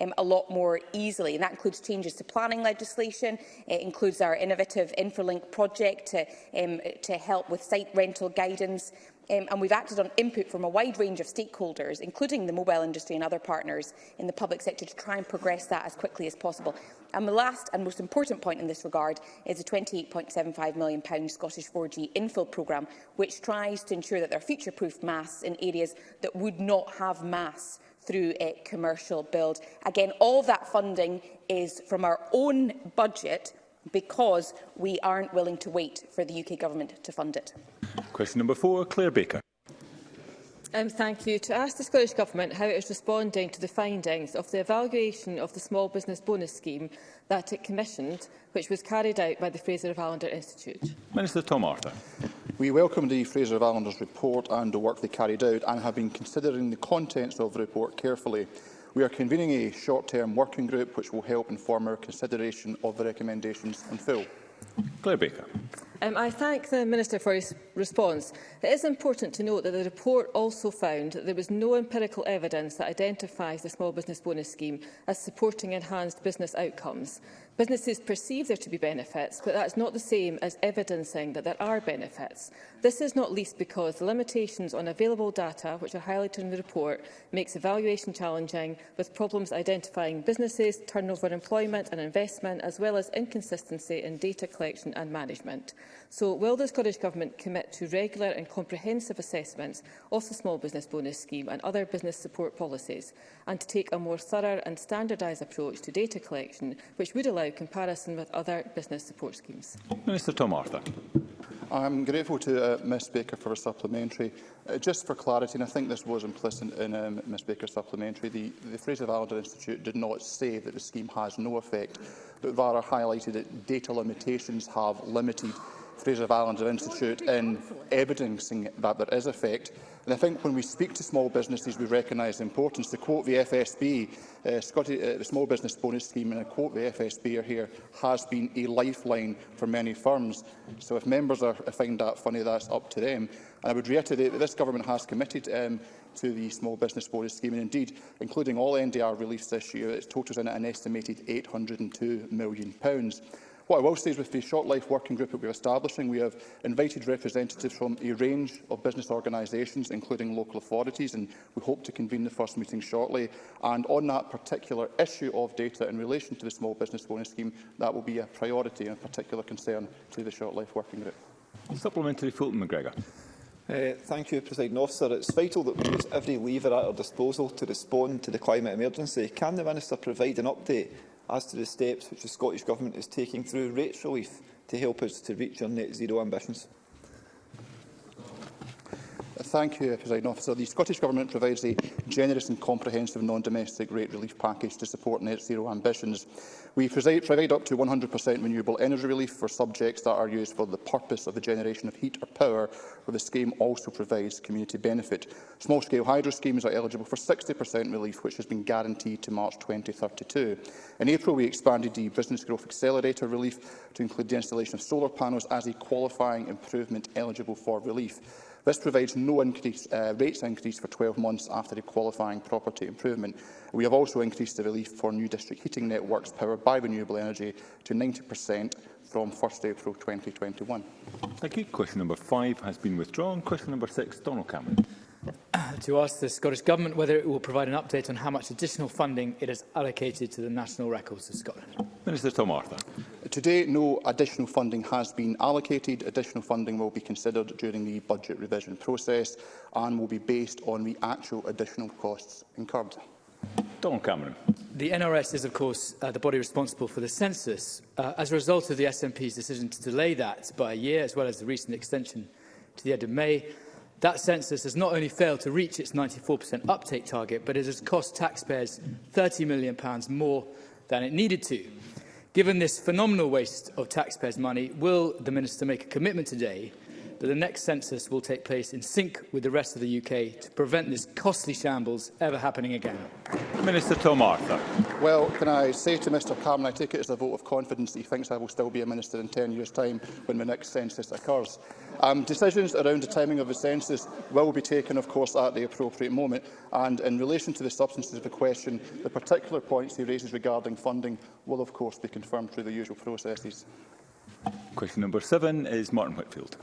Speaker 18: um, a
Speaker 22: lot more easily. And that includes changes to planning legislation, it includes our innovative Infralink project to, um, to help with site rental guidance um, and we've acted on input from a wide range of stakeholders, including the mobile industry and other partners in the public sector, to try and progress that as quickly as possible. And the last and most important point in this regard is the £28.75 million Scottish 4G infill programme, which tries to ensure that there are future-proof masts in areas that would not have masts through a eh, commercial build. Again, all that funding is from our own budget because we aren't willing to wait for the UK Government to fund it.
Speaker 18: Question number four, Claire Baker.
Speaker 1: Um, thank you. To ask the Scottish Government how it is responding to the findings of the evaluation of the Small Business Bonus Scheme that it commissioned, which was carried out by the Fraser of Allender Institute.
Speaker 18: Minister Tom Arthur.
Speaker 27: We welcome the Fraser of Allender's report and the work they carried out and have been considering the contents of the report carefully. We are convening a short-term working group which will help inform our consideration of the recommendations in full.
Speaker 18: Claire Baker.
Speaker 1: Um, I thank the Minister for his response. It is important to note that the report also found that there was no empirical evidence that identifies the Small Business Bonus Scheme as supporting enhanced business outcomes. Businesses perceive there to be benefits, but that's not the same as evidencing that there are benefits. This is not least because the limitations on available data, which are highlighted in the report, makes evaluation challenging, with problems identifying businesses, turnover employment and investment, as well as inconsistency in data collection and management. So will the Scottish Government commit to regular and comprehensive assessments of the Small Business Bonus Scheme and other business support policies, and to take a more thorough and standardised approach to data collection, which would allow comparison with other business support schemes.
Speaker 18: Minister Tom Arthur.
Speaker 27: am grateful to uh, Ms Baker for a supplementary. Uh, just for clarity, and I think this was implicit in um, Ms Baker's supplementary, the, the Fraser Valdor Institute did not say that the scheme has no effect, but rather highlighted that data limitations have limited Fraser of Islands Institute in evidencing that there is effect. And I think when we speak to small businesses, we recognise the importance. To quote the FSB, uh, Scotty, uh, the Small Business Bonus Scheme, and I quote the FSB here, has been a lifeline for many firms. So if members are, uh, find that funny, that's up to them. And I would reiterate that this government has committed um, to the Small Business Bonus Scheme, and indeed, including all NDR released this year, it totals in at an estimated £802 million. What I will say is with the Short Life Working Group that we are establishing, we have invited representatives from a range of business organisations, including local authorities, and we hope to convene the first meeting shortly. And on that particular issue of data in relation to the Small Business Bonus Scheme, that will be a priority and a particular concern to the Short Life Working Group.
Speaker 18: Supplementary Fulton McGregor.
Speaker 28: Uh, thank you, President Officer. It's vital that we use every lever at our disposal to respond to the climate emergency. Can the Minister provide an update as to the steps which the Scottish Government is taking through rates relief to help us to reach our net zero ambitions.
Speaker 27: Thank you, President Officer. The Scottish Government provides a generous and comprehensive non-domestic rate relief package to support net zero ambitions. We provide up to 100% renewable energy relief for subjects that are used for the purpose of the generation of heat or power, where the scheme also provides community benefit. Small-scale hydro schemes are eligible for 60% relief, which has been guaranteed to March 2032. In April, we expanded the Business Growth Accelerator relief to include the installation of solar panels as a qualifying improvement eligible for relief. This provides no increase, uh, rates increase for 12 months after the qualifying property improvement. We have also increased the relief for new district heating networks powered by renewable energy to 90% from 1st April 2021.
Speaker 18: Thank you. Question number five has been withdrawn. Question number six, Donald Cameron
Speaker 29: to ask the Scottish Government whether it will provide an update on how much additional funding it has allocated to the National Records of Scotland.
Speaker 18: Minister Tom Arthur.
Speaker 27: Today, no additional funding has been allocated. Additional funding will be considered during the budget revision process and will be based on the actual additional costs incurred.
Speaker 18: Don Cameron.
Speaker 29: The NRS is, of course, uh, the body responsible for the census. Uh, as a result of the SNP's decision to delay that by a year, as well as the recent extension to the end of May, That census has not only failed to reach its 94% uptake target, but it has cost taxpayers £30 million more than it needed to. Given this phenomenal waste of taxpayers' money, will the Minister make a commitment today that the next census will take place in sync with the rest of the UK to prevent this costly shambles ever happening again?
Speaker 18: Minister Tom Arthur.
Speaker 27: Well, can I say to Mr Cameron, I take it as a vote of confidence that he thinks I will still be a minister in 10 years' time when the next census occurs. Um, decisions around the timing of the census will be taken, of course, at the appropriate moment. And in relation to the substance of the question, the particular points he raises regarding funding will, of course, be confirmed through the usual processes.
Speaker 18: Question number seven is Martin Whitfield.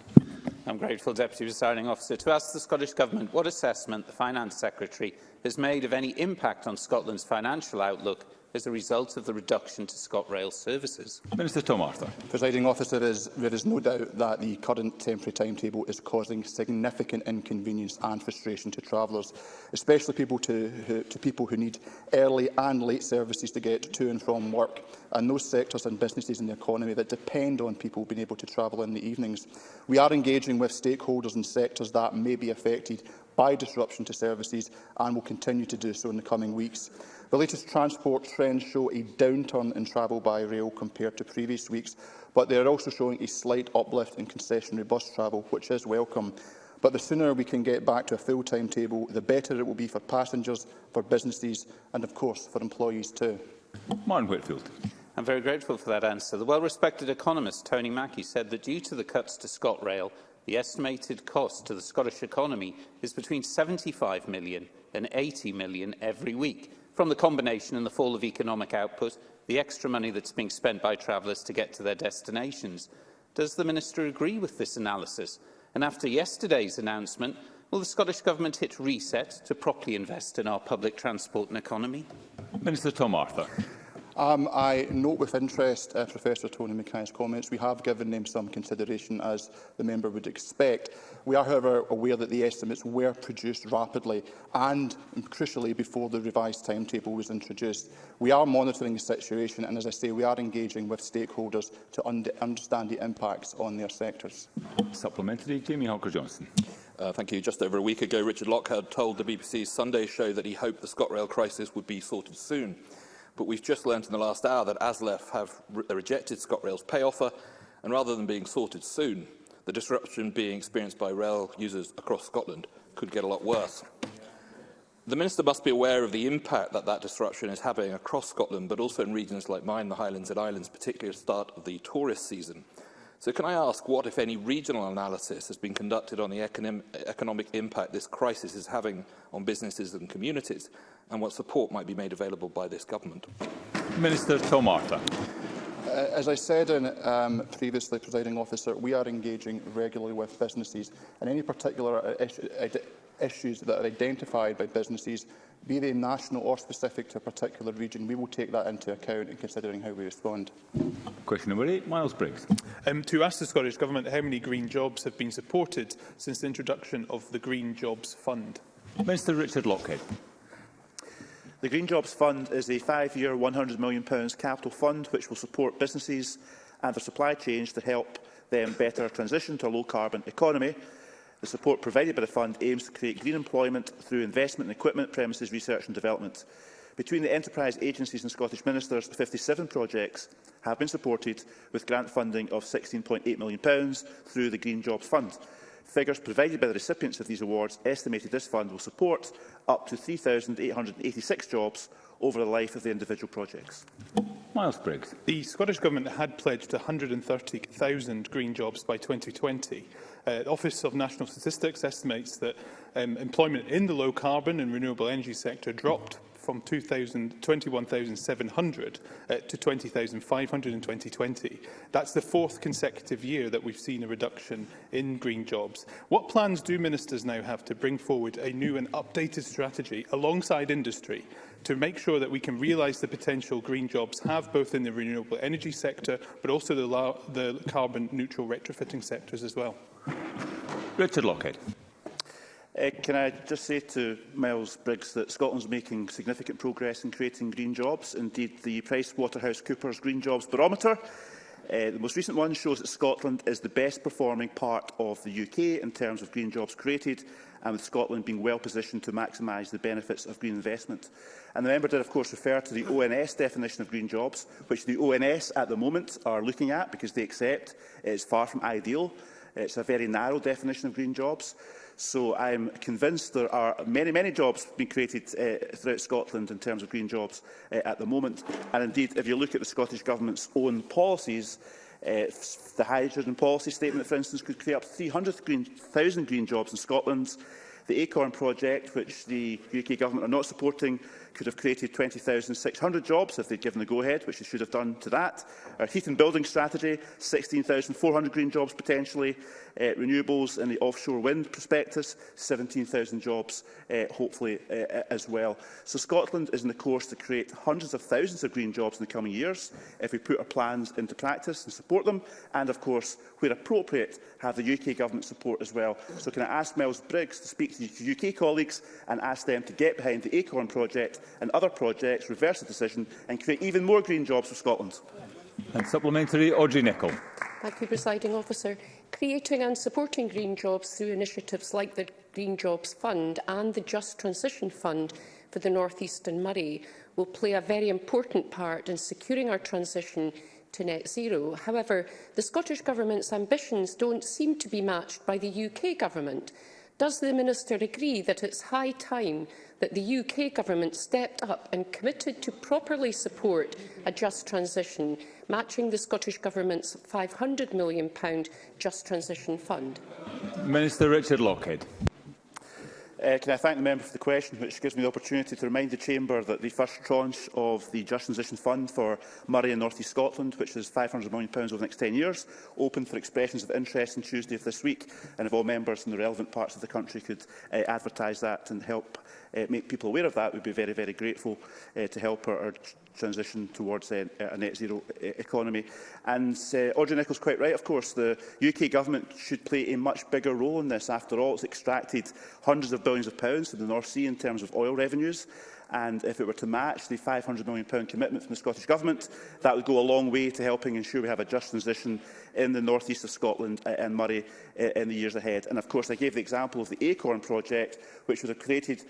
Speaker 30: I'm grateful, Deputy Presiding Officer, to ask the Scottish Government what assessment the Finance Secretary has made of any impact on Scotland's financial outlook as a result of the reduction to ScotRail services?
Speaker 18: Minister Tom Arthur.
Speaker 27: Presiding officer, is, there is no doubt that the current temporary timetable is causing significant inconvenience and frustration to travellers, especially people to, who, to people who need early and late services to get to and from work, and those sectors and businesses in the economy that depend on people being able to travel in the evenings. We are engaging with stakeholders and sectors that may be affected by disruption to services and will continue to do so in the coming weeks. The latest transport trends show a downturn in travel by rail compared to previous weeks, but they are also showing a slight uplift in concessionary bus travel, which is welcome. But the sooner we can get back to a full timetable, the better it will be for passengers, for businesses and, of course, for employees too.
Speaker 18: Martin Whitfield.
Speaker 30: I'm very grateful for that answer. The well-respected economist Tony Mackey said that due to the cuts to ScotRail, the estimated cost to the Scottish economy is between 75 million and 80 million every week from the combination and the fall of economic output, the extra money that's being spent by travellers to get to their destinations. Does the Minister agree with this analysis? And after yesterday's announcement, will the Scottish Government hit reset to properly invest in our public transport and economy?
Speaker 18: Minister Tom Arthur.
Speaker 27: Um, I note with interest uh, Professor Tony Mackay's comments. We have given them some consideration, as the member would expect. We are, however, aware that the estimates were produced rapidly and, crucially, before the revised timetable was introduced. We are monitoring the situation and, as I say, we are engaging with stakeholders to un understand the impacts on their sectors.
Speaker 18: Supplementary, Jamie Hawker-Johnson.
Speaker 31: Uh, thank you. Just over a week ago, Richard Lockhart told the BBC's Sunday show that he hoped the ScotRail crisis would be sorted soon but we've just learned in the last hour that ASLEF have re rejected ScotRail's pay offer, and rather than being sorted soon, the disruption being experienced by rail users across Scotland could get a lot worse. The Minister must be aware of the impact that that disruption is having across Scotland, but also in regions like mine, the Highlands and Islands, particularly at the start of the tourist season. So can I ask what, if any, regional analysis has been conducted on the economic impact this crisis is having on businesses and communities, and what support might be made available by this government?
Speaker 18: Minister Tomarta.
Speaker 27: Uh, as I said in, um, previously, presiding officer, we are engaging regularly with businesses, and any particular issues that are identified by businesses be they national or specific to a particular region, we will take that into account in considering how we respond.
Speaker 18: Question number eight, Miles Briggs.
Speaker 32: Um, to ask the Scottish Government how many green jobs have been supported since the introduction of the Green Jobs Fund.
Speaker 18: Minister Richard Lockhead.
Speaker 19: The Green Jobs Fund is a five-year £100 million capital fund which will support businesses and their supply chains to help them better transition to a low-carbon economy The support provided by the fund aims to create green employment through investment in equipment, premises, research and development. Between the enterprise agencies and Scottish ministers, 57 projects have been supported with grant funding of £16.8 million through the Green Jobs Fund. Figures provided by the recipients of these awards estimated this fund will support up to 3,886 jobs over the life of the individual projects.
Speaker 18: Miles Briggs.
Speaker 32: The Scottish Government had pledged 130,000 green jobs by 2020. Uh, the Office of National Statistics estimates that um, employment in the low carbon and renewable energy sector dropped from 21,700 uh, to 20,500 in 2020. That's the fourth consecutive year that we've seen a reduction in green jobs. What plans do ministers now have to bring forward a new and updated strategy alongside industry to make sure that we can realise the potential green jobs have both in the renewable energy sector but also the, the carbon neutral retrofitting sectors as well?
Speaker 18: Richard Lockhead.
Speaker 19: Uh, can I just say to Miles Briggs that Scotland's making significant progress in creating green jobs. Indeed, the PricewaterhouseCoopers Green Jobs Barometer, uh, the most recent one, shows that Scotland is the best performing part of the UK in terms of green jobs created, and with Scotland being well positioned to maximise the benefits of green investment. And the member did, of course, refer to the ONS definition of green jobs, which the ONS at the moment are looking at because they accept it is far from ideal. It's a very narrow definition of green jobs. So I'm convinced there are many, many jobs being created uh, throughout Scotland in terms of green jobs uh, at the moment. And indeed, if you look at the Scottish Government's own policies, uh, the hydrogen policy statement, for instance, could create up 300,000 green, green jobs in Scotland. The ACORN project, which the UK Government are not supporting, could have created 20,600 jobs if they'd given the go-ahead, which they should have done to that. Our heat and building strategy, 16,400 green jobs potentially, uh, renewables and the offshore wind prospectus, 17,000 jobs uh, hopefully uh, as well. So Scotland is in the course to create hundreds of thousands of green jobs in the coming years if we put our plans into practice and support them and, of course, where appropriate, have the UK government support as well. So can I ask Mels Briggs to speak to UK colleagues and ask them to get behind the ACORN project and other projects, reverse the decision and create even more green jobs for Scotland.
Speaker 18: And supplementary, Audrey Nicholl.
Speaker 33: Thank you, Presiding Officer. Creating and supporting green jobs through initiatives like the Green Jobs Fund and the Just Transition Fund for the North East and Murray will play a very important part in securing our transition to net zero. However, the Scottish Government's ambitions don't seem to be matched by the UK Government. Does the Minister agree that it's high time that the UK Government stepped up and committed to properly support a just transition, matching the Scottish Government's £500 million Just Transition Fund?
Speaker 18: Minister Richard Lockhead.
Speaker 19: Uh, can I thank the member for the question, which gives me the opportunity to remind the Chamber that the first tranche of the Just Transition Fund for Murray and North East Scotland, which is £500 million over the next 10 years, opened for expressions of interest on Tuesday of this week, and if all members in the relevant parts of the country could uh, advertise that and help uh, make people aware of that, we'd be very, very grateful uh, to help our, our transition towards uh, a net zero uh, economy. And uh, Audrey Nicholls quite right, of course, the UK government should play a much bigger role in this. After all, it's extracted hundreds of billions of pounds from the North Sea in terms of oil revenues. And if it were to match the £500 million commitment from the Scottish Government, that would go a long way to helping ensure we have a just transition in the north east of Scotland and uh, Murray uh, in the years ahead. And of course, I gave the example of the ACORN project, which would have created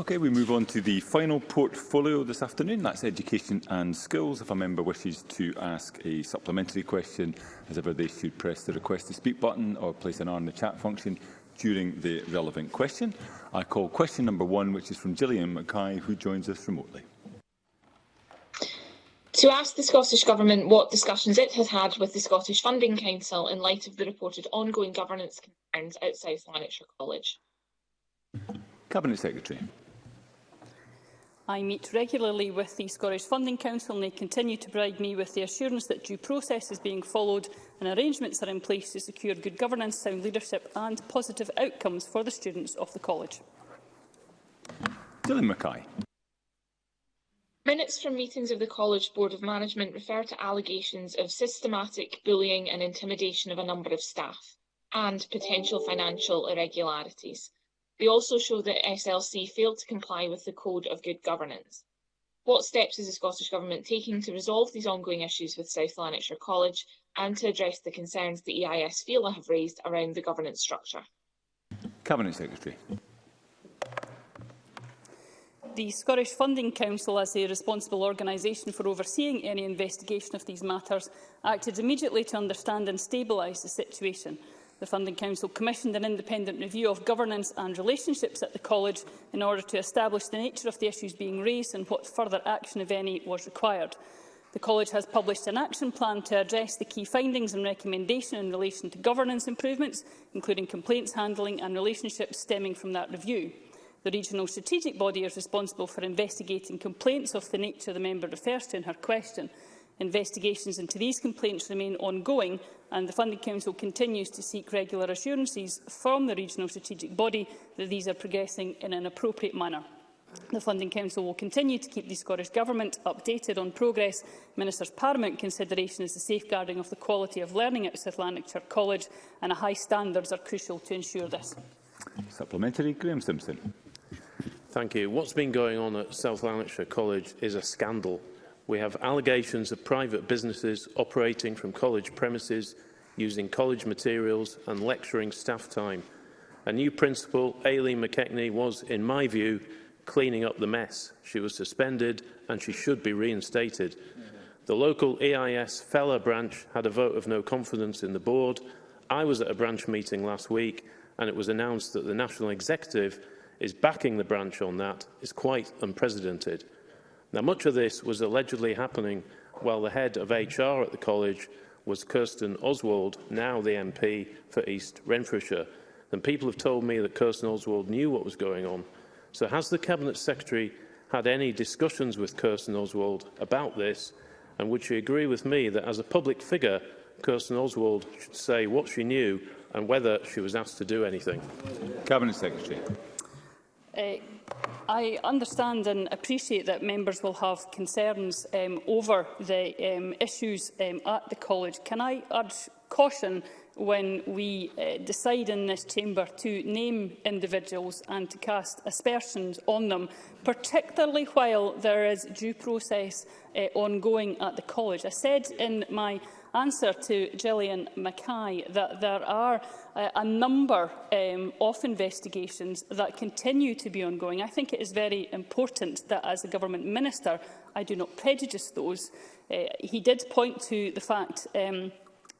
Speaker 18: Okay, we move on to the final portfolio this afternoon. That's education and skills. If a member wishes to ask a supplementary question, as ever, they should press the request to speak button or place an R in the chat function during the relevant question. I call question number one, which is from Gillian Mackay, who joins us remotely.
Speaker 34: To ask the Scottish Government what discussions it has had with the Scottish Funding Council in light of the reported ongoing governance concerns at South Lanarkshire College.
Speaker 18: Cabinet Secretary.
Speaker 35: I meet regularly with the Scottish Funding Council and they continue to provide me with the assurance that due process is being followed and arrangements are in place to secure good governance, sound leadership and positive outcomes for the students of the college.
Speaker 18: Dylan Mackay.
Speaker 34: Minutes from meetings of the College Board of Management refer to allegations of systematic bullying and intimidation of a number of staff and potential financial irregularities. They also show that SLC failed to comply with the Code of Good Governance. What steps is the Scottish Government taking to resolve these ongoing issues with South Lanarkshire College and to address the concerns the EIS feel have raised around the governance structure?
Speaker 18: Cabinet Secretary.
Speaker 35: The Scottish Funding Council, as a responsible organisation for overseeing any investigation of these matters, acted immediately to understand and stabilise the situation the Funding Council commissioned an independent review of governance and relationships at the College in order to establish the nature of the issues being raised and what further action, if any, was required. The College has published an action plan to address the key findings and recommendation in relation to governance improvements, including complaints handling and relationships stemming from that review. The regional strategic body is responsible for investigating complaints of the nature the member refers to in her question. Investigations into these complaints remain ongoing and the Funding Council continues to seek regular assurances from the regional strategic body that these are progressing in an appropriate manner. The Funding Council will continue to keep the Scottish Government updated on progress. Minister's paramount consideration is the safeguarding of the quality of learning at South Lanarkshire College and a high standards are crucial to ensure this.
Speaker 18: Supplementary, Graham Simpson.
Speaker 36: Thank you. What's been going on at South Lanarkshire College is a scandal we have allegations of private businesses operating from college premises, using college materials and lecturing staff time. A new principal, Aileen McKechnie, was, in my view, cleaning up the mess. She was suspended and she should be reinstated. Mm -hmm. The local EIS Fella branch had a vote of no confidence in the board. I was at a branch meeting last week and it was announced that the National Executive is backing the branch on that. It's quite unprecedented. Now, much of this was allegedly happening while the head of HR at the college was Kirsten Oswald, now the MP for East Renfrewshire. And people have told me that Kirsten Oswald knew what was going on. So has the Cabinet Secretary had any discussions with Kirsten Oswald about this? And would she agree with me that as a public figure, Kirsten Oswald should say what she knew and whether she was asked to do anything?
Speaker 18: Cabinet Secretary.
Speaker 35: Uh, I understand and appreciate that members will have concerns um, over the um, issues um, at the college. Can I urge caution when we uh, decide in this chamber to name individuals and to cast aspersions on them, particularly while there is due process uh, ongoing at the college. I said in my answer to Gillian Mackay that there are uh, a number um, of investigations that continue to be ongoing. I think it is very important that as a government minister I do not prejudice those. Uh, he did point to the fact um,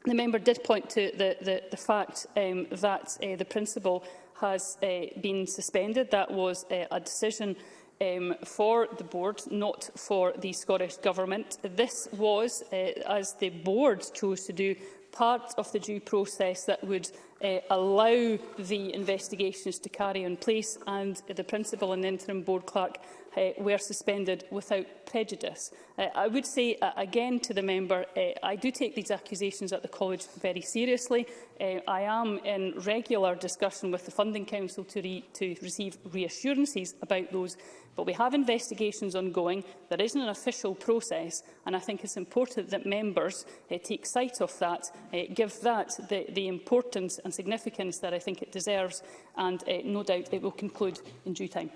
Speaker 35: the member did point to the, the, the fact um, that uh, the principal has uh, been suspended. That was uh, a decision uh, um, for the board, not for the Scottish Government. This was, uh, as the board chose to do, part of the due process that would uh, allow the investigations to carry on place and the principal and interim board clerk uh, were suspended without prejudice. Uh, I would say uh, again to the member, uh, I do take these accusations at the college very seriously. Uh, I am in regular discussion with the Funding Council to, re to receive reassurances about those But we have investigations ongoing. There isn't an official process, and I think it's important that members uh, take sight of that, uh, give that the, the importance and significance that I think it deserves, and uh, no doubt it will conclude in due time.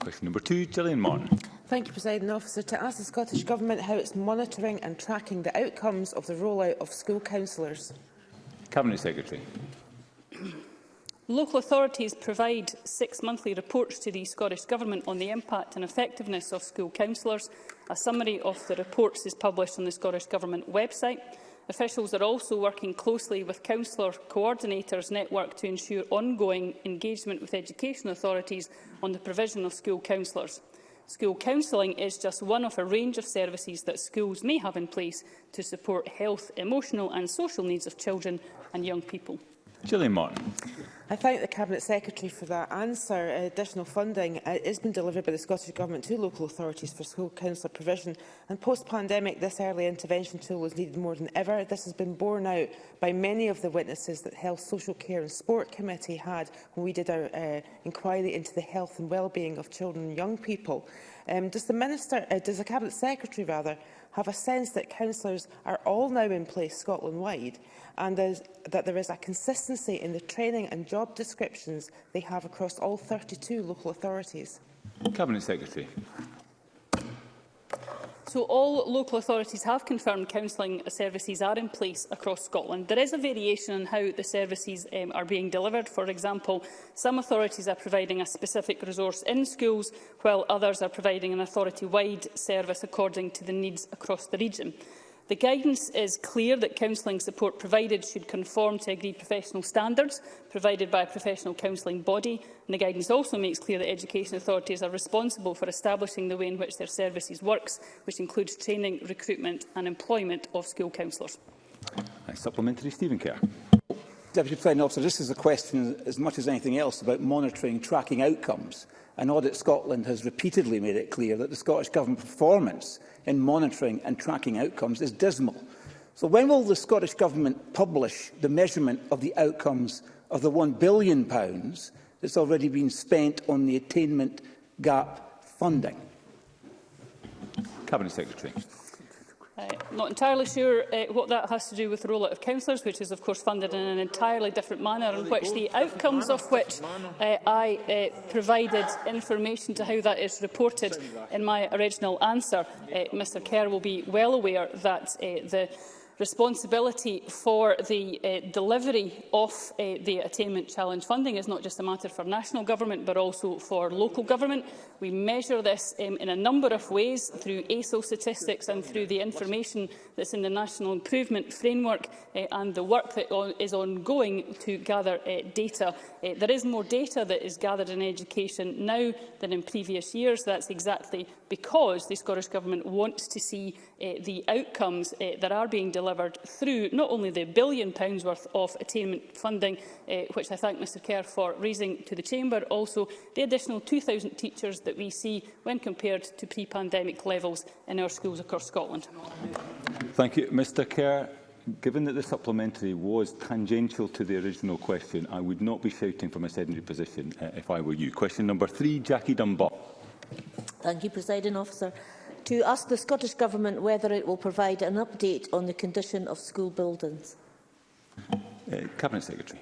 Speaker 18: Question number two, Gillian Martin.
Speaker 37: Thank you, President Officer. To ask the Scottish Government how it's monitoring and tracking the outcomes of the rollout of school councillors.
Speaker 18: Cabinet Secretary.
Speaker 35: Local authorities provide six monthly reports to the Scottish Government on the impact and effectiveness of school councillors. A summary of the reports is published on the Scottish Government website. Officials are also working closely with Councillor Coordinators Network to ensure ongoing engagement with education authorities on the provision of school councillors. School counselling is just one of a range of services that schools may have in place to support health, emotional and social needs of children and young people.
Speaker 18: Gillian Martin.
Speaker 37: I thank the Cabinet Secretary for that answer. Uh, additional funding has uh, been delivered by the Scottish Government to local authorities for school council provision and post-pandemic this early intervention tool was needed more than ever. This has been borne out by many of the witnesses that Health, Social Care and Sport Committee had when we did our uh, inquiry into the health and well-being of children and young people. Um, does the Minister, uh, does the Cabinet Secretary rather, have a sense that councillors are all now in place Scotland-wide and that there is a consistency in the training and job descriptions they have across all 32 local authorities?
Speaker 18: Cabinet Secretary.
Speaker 35: So all local authorities have confirmed counselling services are in place across Scotland. There is a variation in how the services um, are being delivered. For example, some authorities are providing a specific resource in schools, while others are providing an authority-wide service according to the needs across the region. The guidance is clear that counselling support provided should conform to agreed professional standards provided by a professional counselling body, and the guidance also makes clear that education authorities are responsible for establishing the way in which their services works, which includes training, recruitment and employment of school counsellors.
Speaker 18: Supplementary, Stephen Kerr.
Speaker 38: Deputy President Officer, this is a question as much as anything else about monitoring, tracking outcomes and Audit Scotland has repeatedly made it clear that the Scottish Government performance in monitoring and tracking outcomes is dismal. So when will the Scottish Government publish the measurement of the outcomes of the £1 billion that's already been spent on the attainment gap funding?
Speaker 18: Cabinet Secretary.
Speaker 35: I'm not entirely sure uh, what that has to do with the rollout of councillors, which is of course funded in an entirely different manner, in which the outcomes of which uh, I uh, provided information to how that is reported in my original answer. Uh, Mr Kerr will be well aware that uh, the responsibility for the uh, delivery of uh, the Attainment Challenge funding is not just a matter for national government but also for local government. We measure this um, in a number of ways through ASO statistics and through the information that's in the National Improvement Framework uh, and the work that on, is ongoing to gather uh, data. Uh, there is more data that is gathered in education now than in previous years. That's exactly because the Scottish Government wants to see uh, the outcomes uh, that are being delivered through not only the billion pounds worth of attainment funding, uh, which I thank Mr Kerr for raising to the Chamber, also the additional 2,000 teachers that we see when compared to pre-pandemic levels in our schools across Scotland.
Speaker 18: Thank you. Mr Kerr, given that the supplementary was tangential to the original question, I would not be shouting from a sedentary position uh, if I were you. Question number three, Jackie Dunbar.
Speaker 39: Thank you, President Officer. To ask the Scottish Government whether it will provide an update on the condition of school buildings.
Speaker 18: Uh, Cabinet Secretary.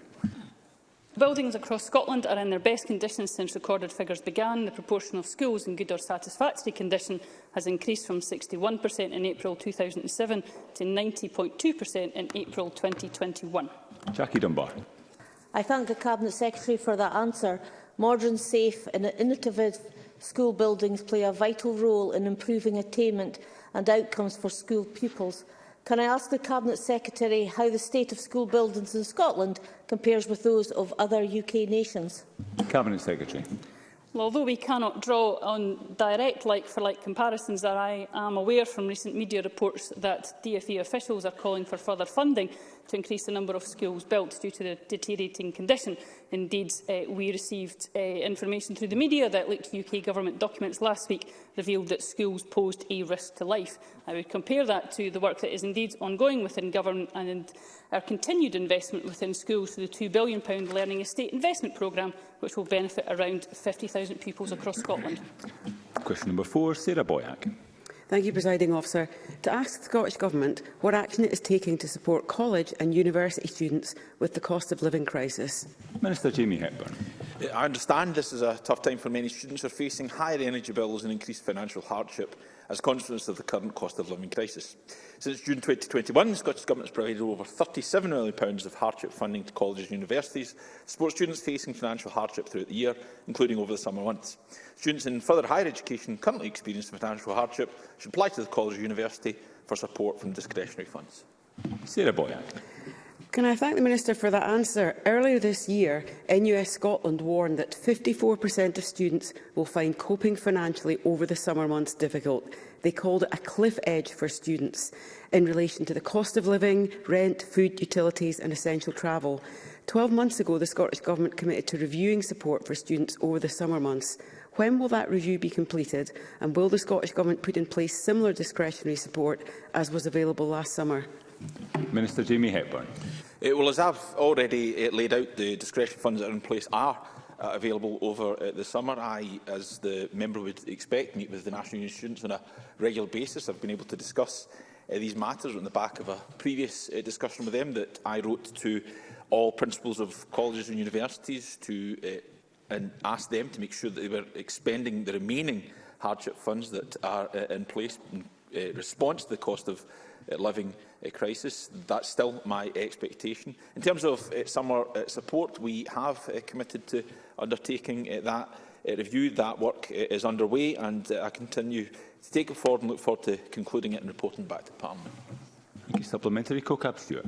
Speaker 35: Buildings across Scotland are in their best condition since recorded figures began. The proportion of schools in good or satisfactory condition has increased from 61% in April 2007 to 90.2% in April 2021.
Speaker 18: Jackie Dunbar.
Speaker 39: I thank the Cabinet Secretary for that answer. Modern, safe and innovative school buildings play a vital role in improving attainment and outcomes for school pupils. Can I ask the Cabinet Secretary how the state of school buildings in Scotland compares with those of other UK nations?
Speaker 18: Cabinet Secretary.
Speaker 35: Well, although we cannot draw on direct like-for-like -like comparisons, that I am aware from recent media reports that DFE officials are calling for further funding to increase the number of schools built due to the deteriorating condition. Indeed, uh, we received uh, information through the media that leaked UK government documents last week revealed that schools posed a risk to life. I would compare that to the work that is indeed ongoing within government and our continued investment within schools through the £2 billion Learning Estate Investment Programme, which will benefit around 50,000 pupils across Scotland.
Speaker 18: Question number four, Sarah Boyack.
Speaker 37: Thank you, Presiding Officer. To ask the Scottish Government what action it is taking to support college and university students with the cost of living crisis.
Speaker 18: Minister Jamie Hepburn.
Speaker 40: I understand this is a tough time for many students who are facing higher energy bills and increased financial hardship as a consequence of the current cost of living crisis. Since June 2021, the Scottish Government has provided over £37 million of hardship funding to colleges and universities support students facing financial hardship throughout the year, including over the summer months. Students in further higher education currently experiencing financial hardship should apply to the college or university for support from discretionary funds.
Speaker 18: Sarah Boyack.
Speaker 37: Can I thank the Minister for that answer? Earlier this year, NUS Scotland warned that 54% of students will find coping financially over the summer months difficult. They called it a cliff edge for students in relation to the cost of living, rent, food, utilities and essential travel. 12 months ago, the Scottish Government committed to reviewing support for students over the summer months. When will that review be completed and will the Scottish Government put in place similar discretionary support as was available last summer?
Speaker 18: Minister Jamie Hepburn.
Speaker 40: It, well, as I've already uh, laid out, the discretion funds that are in place are uh, available over uh, the summer. I, as the member would expect, meet with the National Union students on a regular basis. I've been able to discuss uh, these matters on the back of a previous uh, discussion with them that I wrote to all principals of colleges and universities to uh, and ask them to make sure that they were expending the remaining hardship funds that are uh, in place in uh, response to the cost of uh, living uh, crisis. That's still my expectation. In terms of uh, eh, summer uh, eh, support, we have uh, committed to undertaking uh, that uh, review. That work uh, is underway and uh, I continue to take it forward and look forward to concluding it and reporting back to Parliament.
Speaker 18: Thank you. Supplementary co cab Stewart.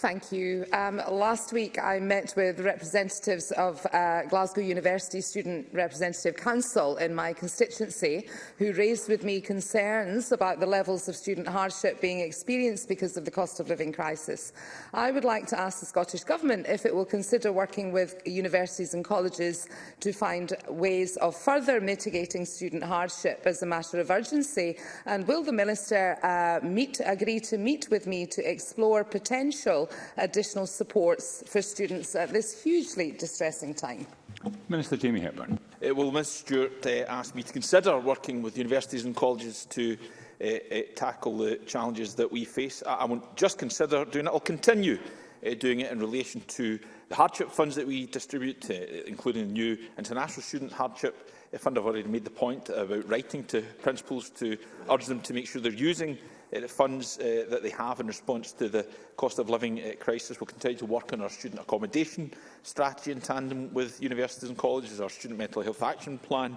Speaker 22: Thank you. Um, last week, I met with representatives of uh, Glasgow University Student Representative Council in my constituency, who raised with me concerns about the levels of student hardship being experienced because of the cost of living crisis. I would like to ask the Scottish Government if it will consider working with universities and colleges to find ways of further mitigating student hardship as a matter of urgency, and will the Minister uh, meet, agree to meet with me to explore potential vital additional supports for students at this hugely distressing time?
Speaker 18: Minister Jamie Hepburn.
Speaker 40: Uh, well, Ms Stewart uh, asked me to consider working with universities and colleges to uh, uh, tackle the challenges that we face. I, I won't just consider doing it, I'll continue uh, doing it in relation to the hardship funds that we distribute, uh, including the new International Student Hardship Fund. I've already made the point about writing to principals to urge them to make sure they're using uh, the funds uh, that they have in response to the cost of living uh, crisis. We'll continue to work on our student accommodation strategy in tandem with universities and colleges, our student mental health action plan,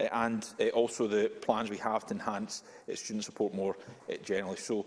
Speaker 40: uh, and uh, also the plans we have to enhance uh, student support more uh, generally. So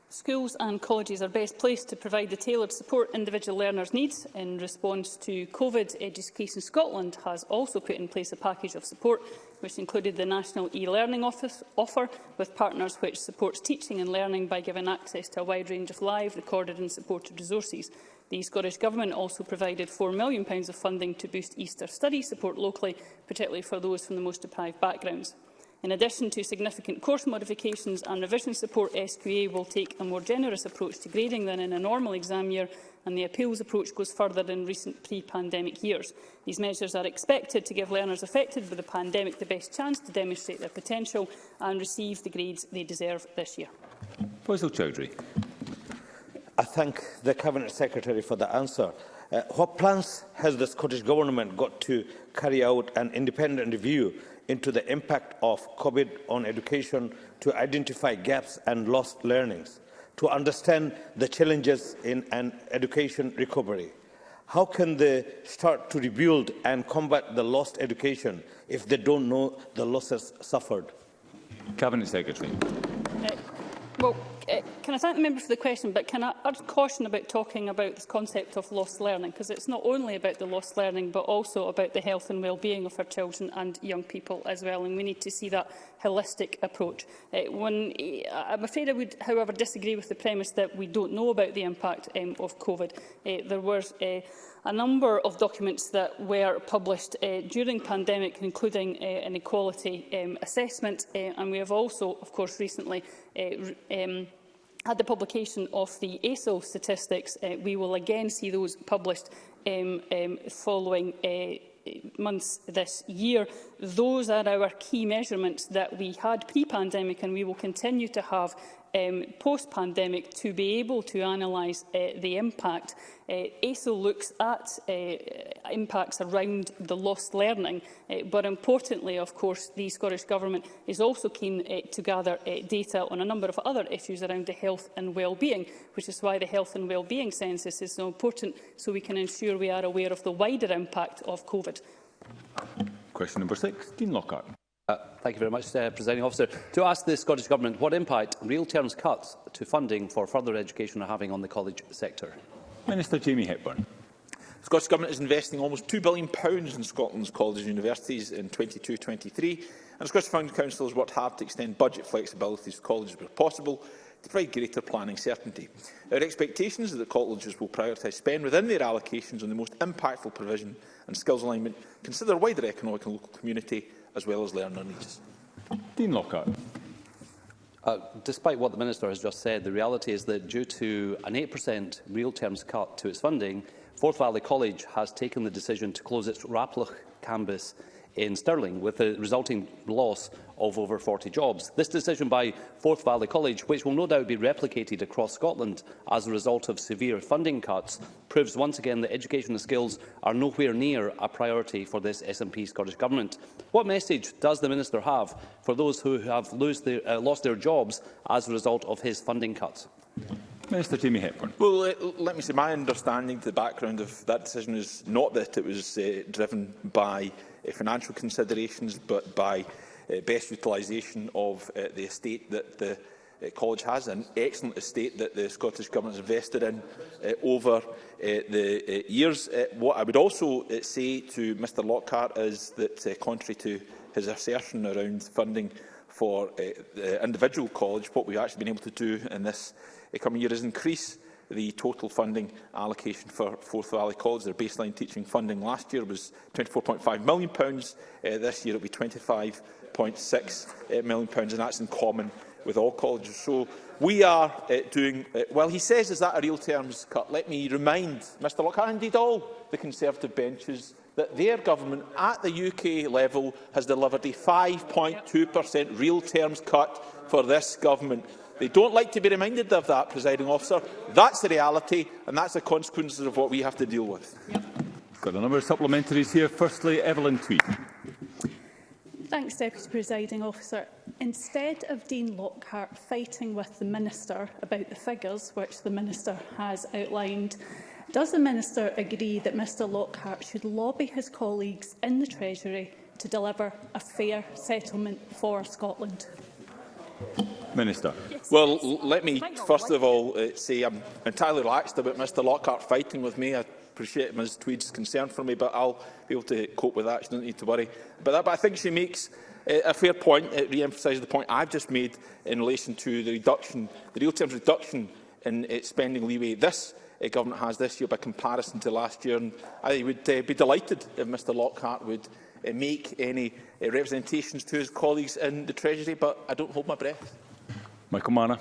Speaker 35: Schools and colleges are best placed to provide the tailored support individual learners need. In response to COVID, Education Scotland has also put in place a package of support which included the National e-Learning offer with partners which supports teaching and learning by giving access to a wide range of live, recorded and supported resources. The Scottish Government also provided £4 million of funding to boost Easter study support locally, particularly for those from the most deprived backgrounds. In addition to significant course modifications and revision support, SQA will take a more generous approach to grading than in a normal exam year, and the appeals approach goes further than recent pre-pandemic years. These measures are expected to give learners affected by the pandemic the best chance to demonstrate their potential and receive the grades they deserve this year.
Speaker 18: Faisal Chowdhury.
Speaker 41: I thank the Cabinet Secretary for the answer. Uh, what plans has the Scottish Government got to carry out an independent review into the impact of COVID on education to identify gaps and lost learnings, to understand the challenges in an education recovery.
Speaker 42: How can they start to rebuild and combat the lost education if they don't know the losses suffered?
Speaker 18: Cabinet Secretary.
Speaker 35: Uh, well, Uh, can I thank the member for the question, but can I urge caution about talking about this concept of lost learning, because it's not only about the lost learning, but also about the health and well-being of our children and young people as well, and we need to see that holistic approach. Uh, eh, one, eh, I'm afraid I would, however, disagree with the premise that we don't know about the impact um, of COVID. Uh, there were uh, a number of documents that were published uh, during pandemic, including uh, an equality um, assessment, uh, and we have also, of course, recently um, eh, at the publication of the ASO statistics, uh, we will again see those published um, um, following uh, months this year. Those are our key measurements that we had pre-pandemic and we will continue to have um, post-pandemic to be able to analyse uh, the impact. Uh, ASO looks at uh, impacts around the lost learning, uh, but importantly, of course, the Scottish Government is also keen uh, to gather uh, data on a number of other issues around the health and well-being, which is why the health and well-being census is so important, so we can ensure we are aware of the wider impact of COVID.
Speaker 18: Question number six, Dean Lockhart.
Speaker 43: Uh, thank you very much, uh, Presiding Officer. To ask the Scottish Government what impact real terms cuts to funding for further education are having on the college sector.
Speaker 18: Minister Jamie Hepburn.
Speaker 40: The Scottish Government is investing almost £2 billion in Scotland's colleges and universities in 22-23, and the Scottish Funding Council has worked hard to extend budget flexibility to colleges where possible to provide greater planning certainty. Our expectations are that colleges will prioritise spend within their allocations on the most impactful provision and skills alignment consider wider economic and local community as well as learner needs.
Speaker 18: Dean Lockhart.
Speaker 43: Uh, despite what the Minister has just said, the reality is that due to an 8% real terms cut to its funding, Forth Valley College has taken the decision to close its Raploch campus in Stirling, with a resulting loss of over 40 jobs. This decision by Forth Valley College, which will no doubt be replicated across Scotland as a result of severe funding cuts, proves once again that education and skills are nowhere near a priority for this SNP Scottish Government. What message does the Minister have for those who have their, uh, lost their jobs as a result of his funding cuts?
Speaker 18: Minister Jamie Hepburn.
Speaker 40: Well, uh, let me say my understanding to the background of that decision is not that it was uh, driven by uh, financial considerations, but by uh, best utilisation of uh, the estate that the uh, college has, an excellent estate that the Scottish Government has invested in uh, over uh, the uh, years. Uh, what I would also uh, say to Mr Lockhart is that, uh, contrary to his assertion around funding for uh, the individual college, what we've actually been able to do in this uh, coming year is increase the total funding allocation for Forth Valley College. Their baseline teaching funding last year was £24.5 million. Uh, this year it will be 25 0.6 uh, million, and that's in common with all colleges. So we are uh, doing... Uh, well, he says, is that a real terms cut? Let me remind Mr Lockhart, indeed all the Conservative benches, that their government at the UK level has delivered a 5.2% real terms cut for this government. They don't like to be reminded of that, presiding officer. That's the reality, and that's the consequences of what we have to deal with. Yep.
Speaker 18: Got a number of supplementaries here. Firstly, Evelyn Tweed.
Speaker 44: Thanks, Deputy Presiding Officer. Instead of Dean Lockhart fighting with the Minister about the figures which the Minister has outlined, does the Minister agree that Mr Lockhart should lobby his colleagues in the Treasury to deliver a fair settlement for Scotland?
Speaker 18: Minister.
Speaker 40: Yes, well, yes. let me first of all uh, say I'm entirely relaxed about Mr Lockhart fighting with me. I appreciate Ms Tweed's concern for me, but I'll be able to cope with that. She doesn't need to worry about that. But I think she makes eh, a fair point. It re-emphasises the point I've just made in relation to the reduction, the real terms reduction in its eh, spending leeway. This uh, government has this year by comparison to last year. And I would uh, be delighted if Mr Lockhart would uh, make any uh, representations to his colleagues in the Treasury, but I don't hold my breath.
Speaker 18: Michael Manor.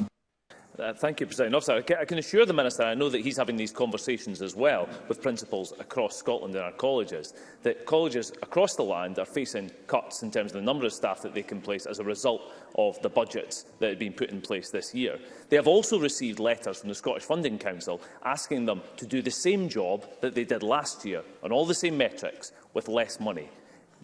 Speaker 45: Uh, thank you, President Officer. I can assure the Minister, I know that he's having these conversations as well with principals across Scotland and our colleges, that colleges across the land are facing cuts in terms of the number of staff that they can place as a result of the budgets that have been put in place this year. They have also received letters from the Scottish Funding Council asking them to do the same job that they did last year on all the same metrics with less money.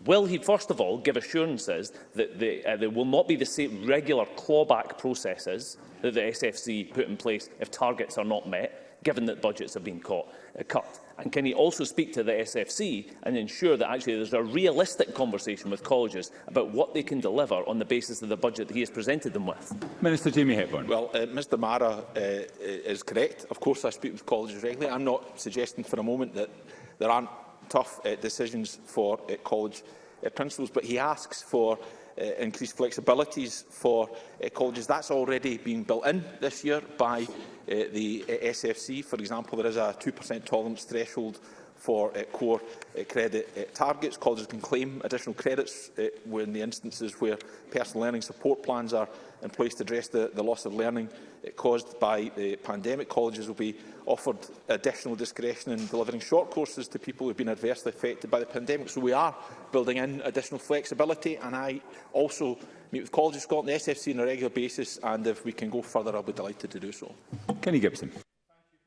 Speaker 45: Will he, first of all, give assurances that the, uh, there will not be the same regular clawback processes that the SFC put in place if targets are not met, given that budgets have been caught, uh, cut? And can he also speak to the SFC and ensure that actually there's a realistic conversation with colleges about what they can deliver on the basis of the budget that he has presented them with?
Speaker 18: Minister Jamie Hepburn.
Speaker 40: Well, uh, Mr Mara uh, uh, is correct. Of course, I speak with colleges regularly. I'm not suggesting for a moment that there aren't tough uh, decisions for uh, college uh, principals, but he asks for uh, increased flexibilities for uh, colleges. That's already been built in this year by uh, the uh, SFC. For example, there is a 2% tolerance threshold for uh, core uh, credit uh, targets. Colleges can claim additional credits uh, in the instances where personal learning support plans are in place to address the, the loss of learning caused by the pandemic. Colleges will be offered additional discretion in delivering short courses to people who have been adversely affected by the pandemic. So we are building in additional flexibility and I also meet with Colleges of Scotland, the SFC on a regular basis and if we can go further I'll be delighted to do so.
Speaker 18: Kenny Gibson.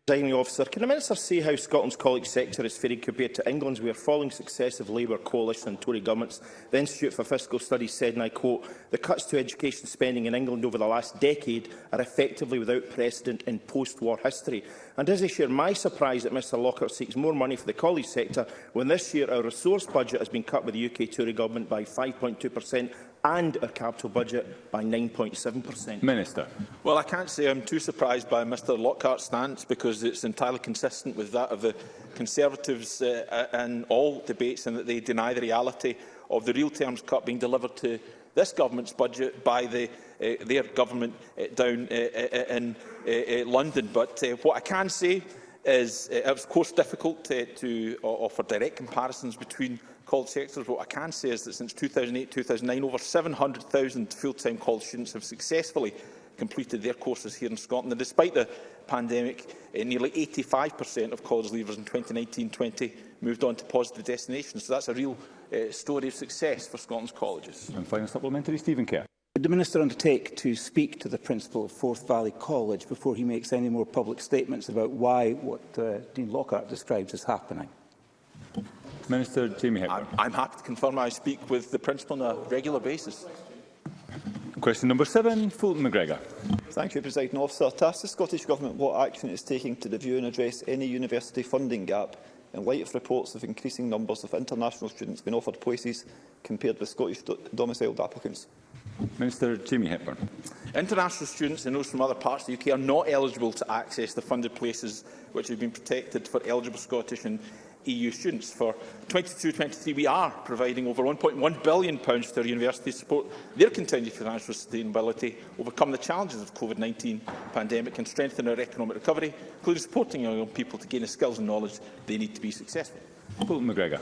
Speaker 46: Designing Officer, can the Minister say how Scotland's college sector is faring compared to England's, where following successive Labour coalition and Tory governments, the Institute for Fiscal Studies said, and I quote, the cuts to education spending in England over the last decade are effectively without precedent in post-war history. And does he share my surprise that Mr Lockhart seeks more money for the college sector when this year our resource budget has been cut with the UK Tory government by 5.2 per cent and our capital budget by 9.7%.
Speaker 18: Minister.
Speaker 40: Well, I can't say I'm too surprised by Mr Lockhart's stance because it's entirely consistent with that of the Conservatives uh, uh, in all debates and that they deny the reality of the real terms cut being delivered to this government's budget by the, uh, their government uh, down uh, uh, uh in uh, uh, London. But uh, what I can say is uh, it was, of course, difficult to, to offer direct comparisons between college sectors. What I can say is that since 2008-2009, over 700,000 full-time college students have successfully completed their courses here in Scotland. And despite the pandemic, eh, nearly 85% of college leavers in 2019-20 moved on to positive destinations. So that's a real eh, story of success for Scotland's colleges.
Speaker 18: And final supplementary, Stephen Kerr.
Speaker 38: Would the Minister undertake to speak to the Principal of Forth Valley College before he makes any more public statements about why what uh, Dean Lockhart describes as happening?
Speaker 18: Minister Jamie Hepburn.
Speaker 40: I'm, I'm happy to confirm I speak with the principal on a regular basis.
Speaker 18: Question number seven, Fulton McGregor.
Speaker 47: Thank you, President Officer. To ask the Scottish Government what action it is taking to review and address any university funding gap in light of reports of increasing numbers of international students being offered places compared with Scottish do domiciled applicants.
Speaker 18: Minister Jamie Hepburn.
Speaker 40: International students and those from other parts of the UK are not eligible to access the funded places which have been protected for eligible Scottish and EU students. For 22-23, we are providing over £1.1 billion pounds to our universities to support their continued financial sustainability, overcome the challenges of COVID-19 pandemic and strengthen our economic recovery, including supporting young people to gain the skills and knowledge they need to be successful.
Speaker 18: Paul McGregor.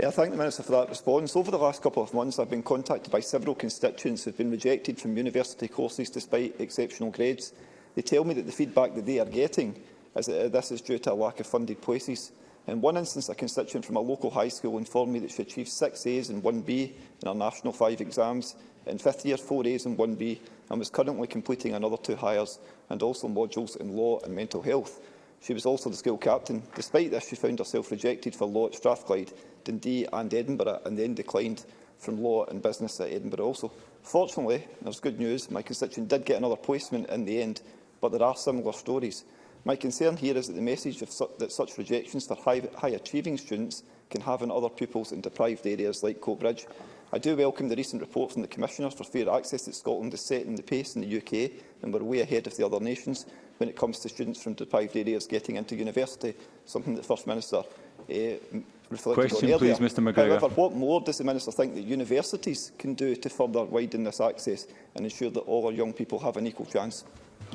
Speaker 47: Yeah, I thank the Minister for that response. Over the last couple of months, I've been contacted by several constituents who have been rejected from university courses despite exceptional grades. They tell me that the feedback that they are getting is that this is due to a lack of funded places. In one instance, a constituent from a local high school informed me that she achieved six A's and one B in her National five exams, in fifth year four A's and one B, and was currently completing another two hires and also modules in law and mental health. She was also the school captain. Despite this, she found herself rejected for law at Strathclyde, Dundee and Edinburgh, and then declined from law and business at Edinburgh also. Fortunately, there's good news, my constituent did get another placement in the end, but there are similar stories. My concern here is that the message su that such rejections for high-achieving high students can have on other pupils in deprived areas like Cobridge. I do welcome the recent report from the Commissioner for Fair Access that Scotland is setting the pace in the UK and we're way ahead of the other nations when it comes to students from deprived areas getting into university, something that the First Minister uh, reflected
Speaker 18: Question,
Speaker 47: on earlier.
Speaker 18: Please, Mr McGregor.
Speaker 47: However, what more does the Minister think that universities can do to further widen this access and ensure that all our young people have an equal chance?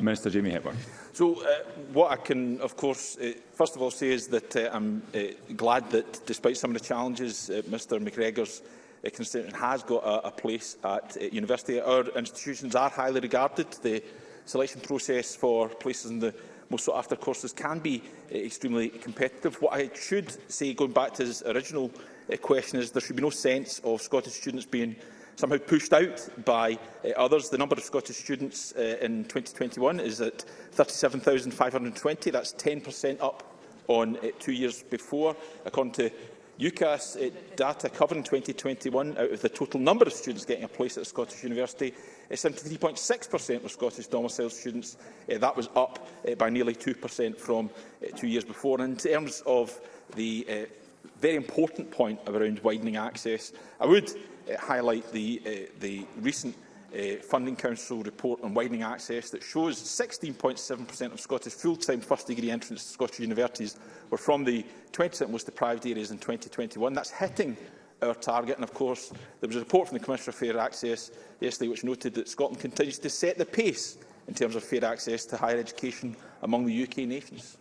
Speaker 18: Minister Jamie Hepburn.
Speaker 40: So, uh, what I can, of course, uh, first of all say is that uh, I'm uh, glad that, despite some of the challenges, uh, Mr McGregor's uh, constituent has got a, a place at uh, university. Our institutions are highly regarded. The selection process for places in the most sought-after courses can be uh, extremely competitive. What I should say, going back to his original uh, question, is there should be no sense of Scottish students being somehow pushed out by uh, others. The number of Scottish students uh, in 2021 is at 37,520. That's 10% up on uh, two years before. According to UCAS uh, data covering 2021, out of the total number of students getting a place at a Scottish university, 73.6% uh, were Scottish domiciled students. Uh, that was up uh, by nearly 2% from uh, two years before. And in terms of the uh, very important point around widening access, I would Uh, highlight the, uh, the recent uh, Funding Council report on widening access that shows 16.7% of Scottish full-time first-degree entrants to Scottish universities were from the 20% most deprived areas in 2021. That's hitting our target. And of course, there was a report from the Commissioner for Fair Access yesterday which noted that Scotland continues to set the pace in terms of fair access to higher education among the UK nations.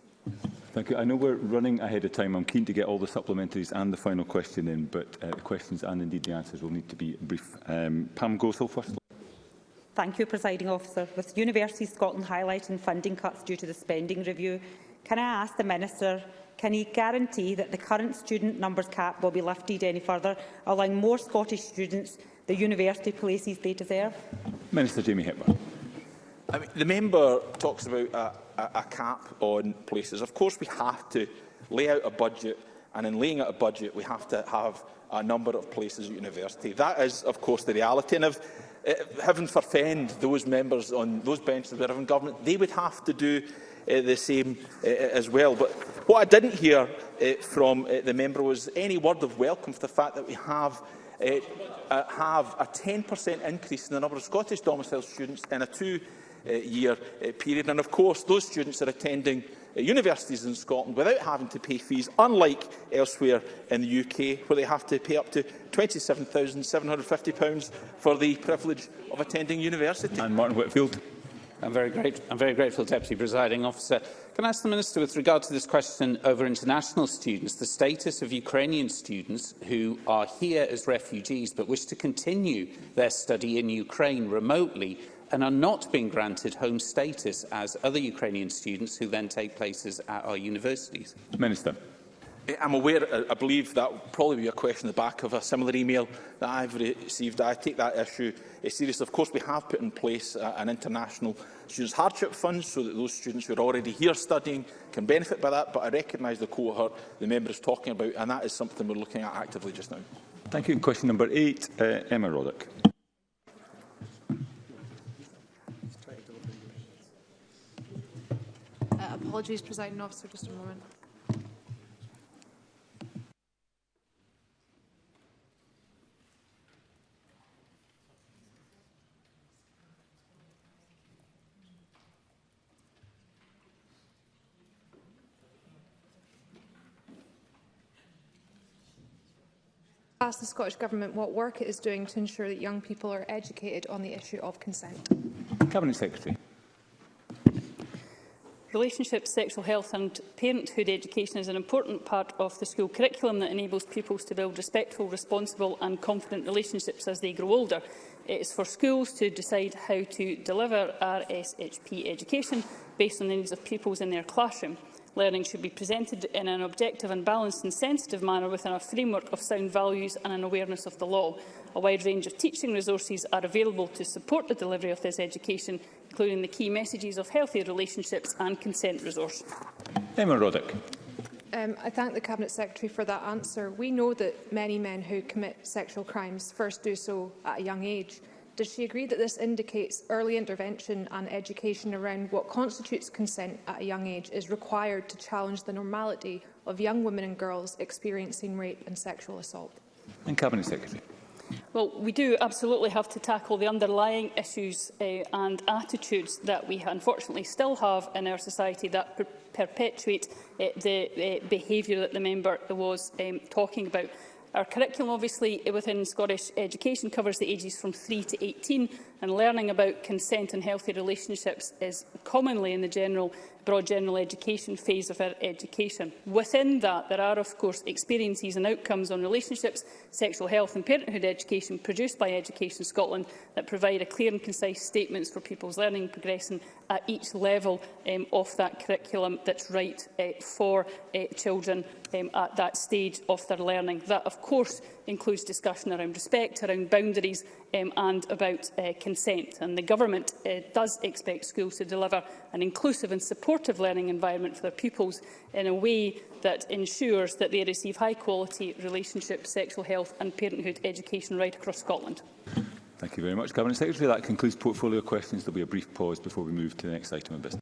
Speaker 18: Thank you. I know we're running ahead of time. I'm keen to get all the supplementaries and the final question in, but uh, the questions and indeed the answers will need to be brief. Um, Pam Gothel first.
Speaker 10: Thank you, Presiding Officer. With University Scotland highlighting funding cuts due to the spending review, can I ask the Minister can he guarantee that the current student numbers cap will be lifted any further, allowing more Scottish students the university places they deserve?
Speaker 18: Minister Jamie Hepburn.
Speaker 40: I mean, the member talks about a, a, a cap on places. Of course, we have to lay out a budget, and in laying out a budget, we have to have a number of places at university. That is, of course, the reality. And if, if eh, heaven forfend those members on those benches that are in government, they would have to do uh, the same uh, as well. But what I didn't hear uh, from uh, the member was any word of welcome for the fact that we have uh, uh, have a 10% increase in the number of Scottish domicile students and a two Uh, year uh, period. And of course, those students are attending uh, universities in Scotland without having to pay fees, unlike elsewhere in the UK, where they have to pay up to £27,750 for the privilege of attending university.
Speaker 18: And Martin Whitfield.
Speaker 5: I'm very, great, I'm very grateful, Deputy Presiding Officer. Can I ask the Minister, with regard to this question over international students, the status of Ukrainian students who are here as refugees but wish to continue their study in Ukraine remotely and are not being granted home status as other Ukrainian students who then take places at our universities?
Speaker 18: Minister.
Speaker 40: I'm aware, I believe that will probably be a question at the back of a similar email that I've received. I take that issue eh, seriously. Of course, we have put in place uh, an international students hardship fund so that those students who are already here studying can benefit by that, but I recognise the cohort the member is talking about, and that is something we're looking at actively just now.
Speaker 18: Thank you. Question number eight, uh, Emma Roddick.
Speaker 11: Apologies, presiding officer, just a moment. ask the Scottish Government what work it is doing to ensure that young people are educated on the issue of consent.
Speaker 18: Cabinet Secretary
Speaker 35: relationships, sexual health and parenthood education is an important part of the school curriculum that enables pupils to build respectful, responsible and confident relationships as they grow older. It is for schools to decide how to deliver RSHP education based on the needs of pupils in their classroom. Learning should be presented in an objective and balanced and sensitive manner within a framework of sound values and an awareness of the law. A wide range of teaching resources are available to support the delivery of this education including the key messages of healthy relationships and consent resource.
Speaker 18: Eamon Roddick.
Speaker 11: Um, I thank the Cabinet Secretary for that answer. We know that many men who commit sexual crimes first do so at a young age. Does she agree that this indicates early intervention and education around what constitutes consent at a young age is required to challenge the normality of young women and girls experiencing rape and sexual assault?
Speaker 18: And Cabinet Secretary.
Speaker 35: Well, we do absolutely have to tackle the underlying issues uh, and attitudes that we unfortunately still have in our society that per perpetuate uh, the uh, behaviour that the member was um, talking about. Our curriculum, obviously, within Scottish education covers the ages from 3 to 18, and learning about consent and healthy relationships is commonly in the general, broad general education phase of our education. Within that, there are, of course, experiences and outcomes on relationships, sexual health and parenthood education produced by Education Scotland that provide a clear and concise statements for people's learning progressing at each level um, of that curriculum that's right uh, for uh, children um, at that stage of their learning. That, of course, includes discussion around respect, around boundaries um, and about uh, consent, and the Government uh, does expect schools to deliver an inclusive and supportive learning environment for their pupils in a way that ensures that they receive high-quality relationship, sexual health and parenthood education right across Scotland.
Speaker 18: Thank you very much, Cabinet Secretary. That concludes portfolio questions. There will be a brief pause before we move to the next item of business.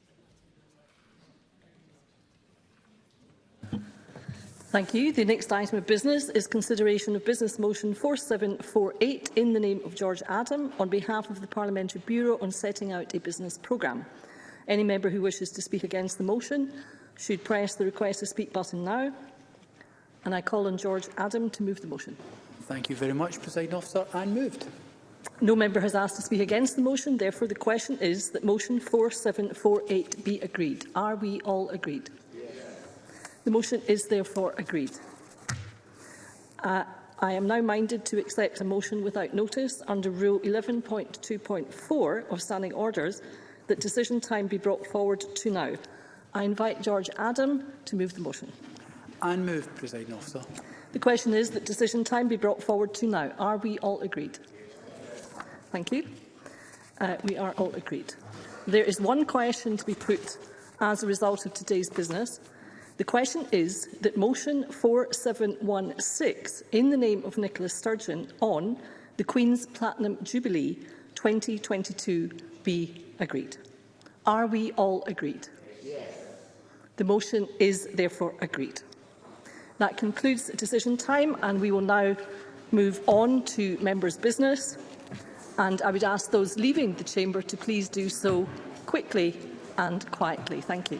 Speaker 9: Thank you. The next item of business is consideration of Business Motion 4748 in the name of George Adam on behalf of the Parliamentary Bureau on setting out a business programme. Any member who wishes to speak against the motion should press the request to speak button now. And I call on George Adam to move the motion.
Speaker 48: Thank you very much, President Officer. And moved.
Speaker 9: No member has asked to speak against the motion. Therefore, the question is that motion 4748 be agreed. Are we all agreed? The motion is therefore agreed. Uh, I am now minded to accept a motion without notice under Rule 11.2.4 of Standing Orders that decision time be brought forward to now. I invite George Adam to move the motion.
Speaker 48: I move, Presiding Officer.
Speaker 9: The question is that decision time be brought forward to now. Are we all agreed? Thank you. Uh, we are all agreed. There is one question to be put as a result of today's business. The question is that motion 4716 in the name of Nicola Sturgeon on the Queen's Platinum Jubilee 2022 be agreed. Are we all agreed? The motion is therefore agreed. That concludes the decision time and we will now move on to members' business. And I would ask those leaving the chamber to please do so quickly and quietly. Thank you.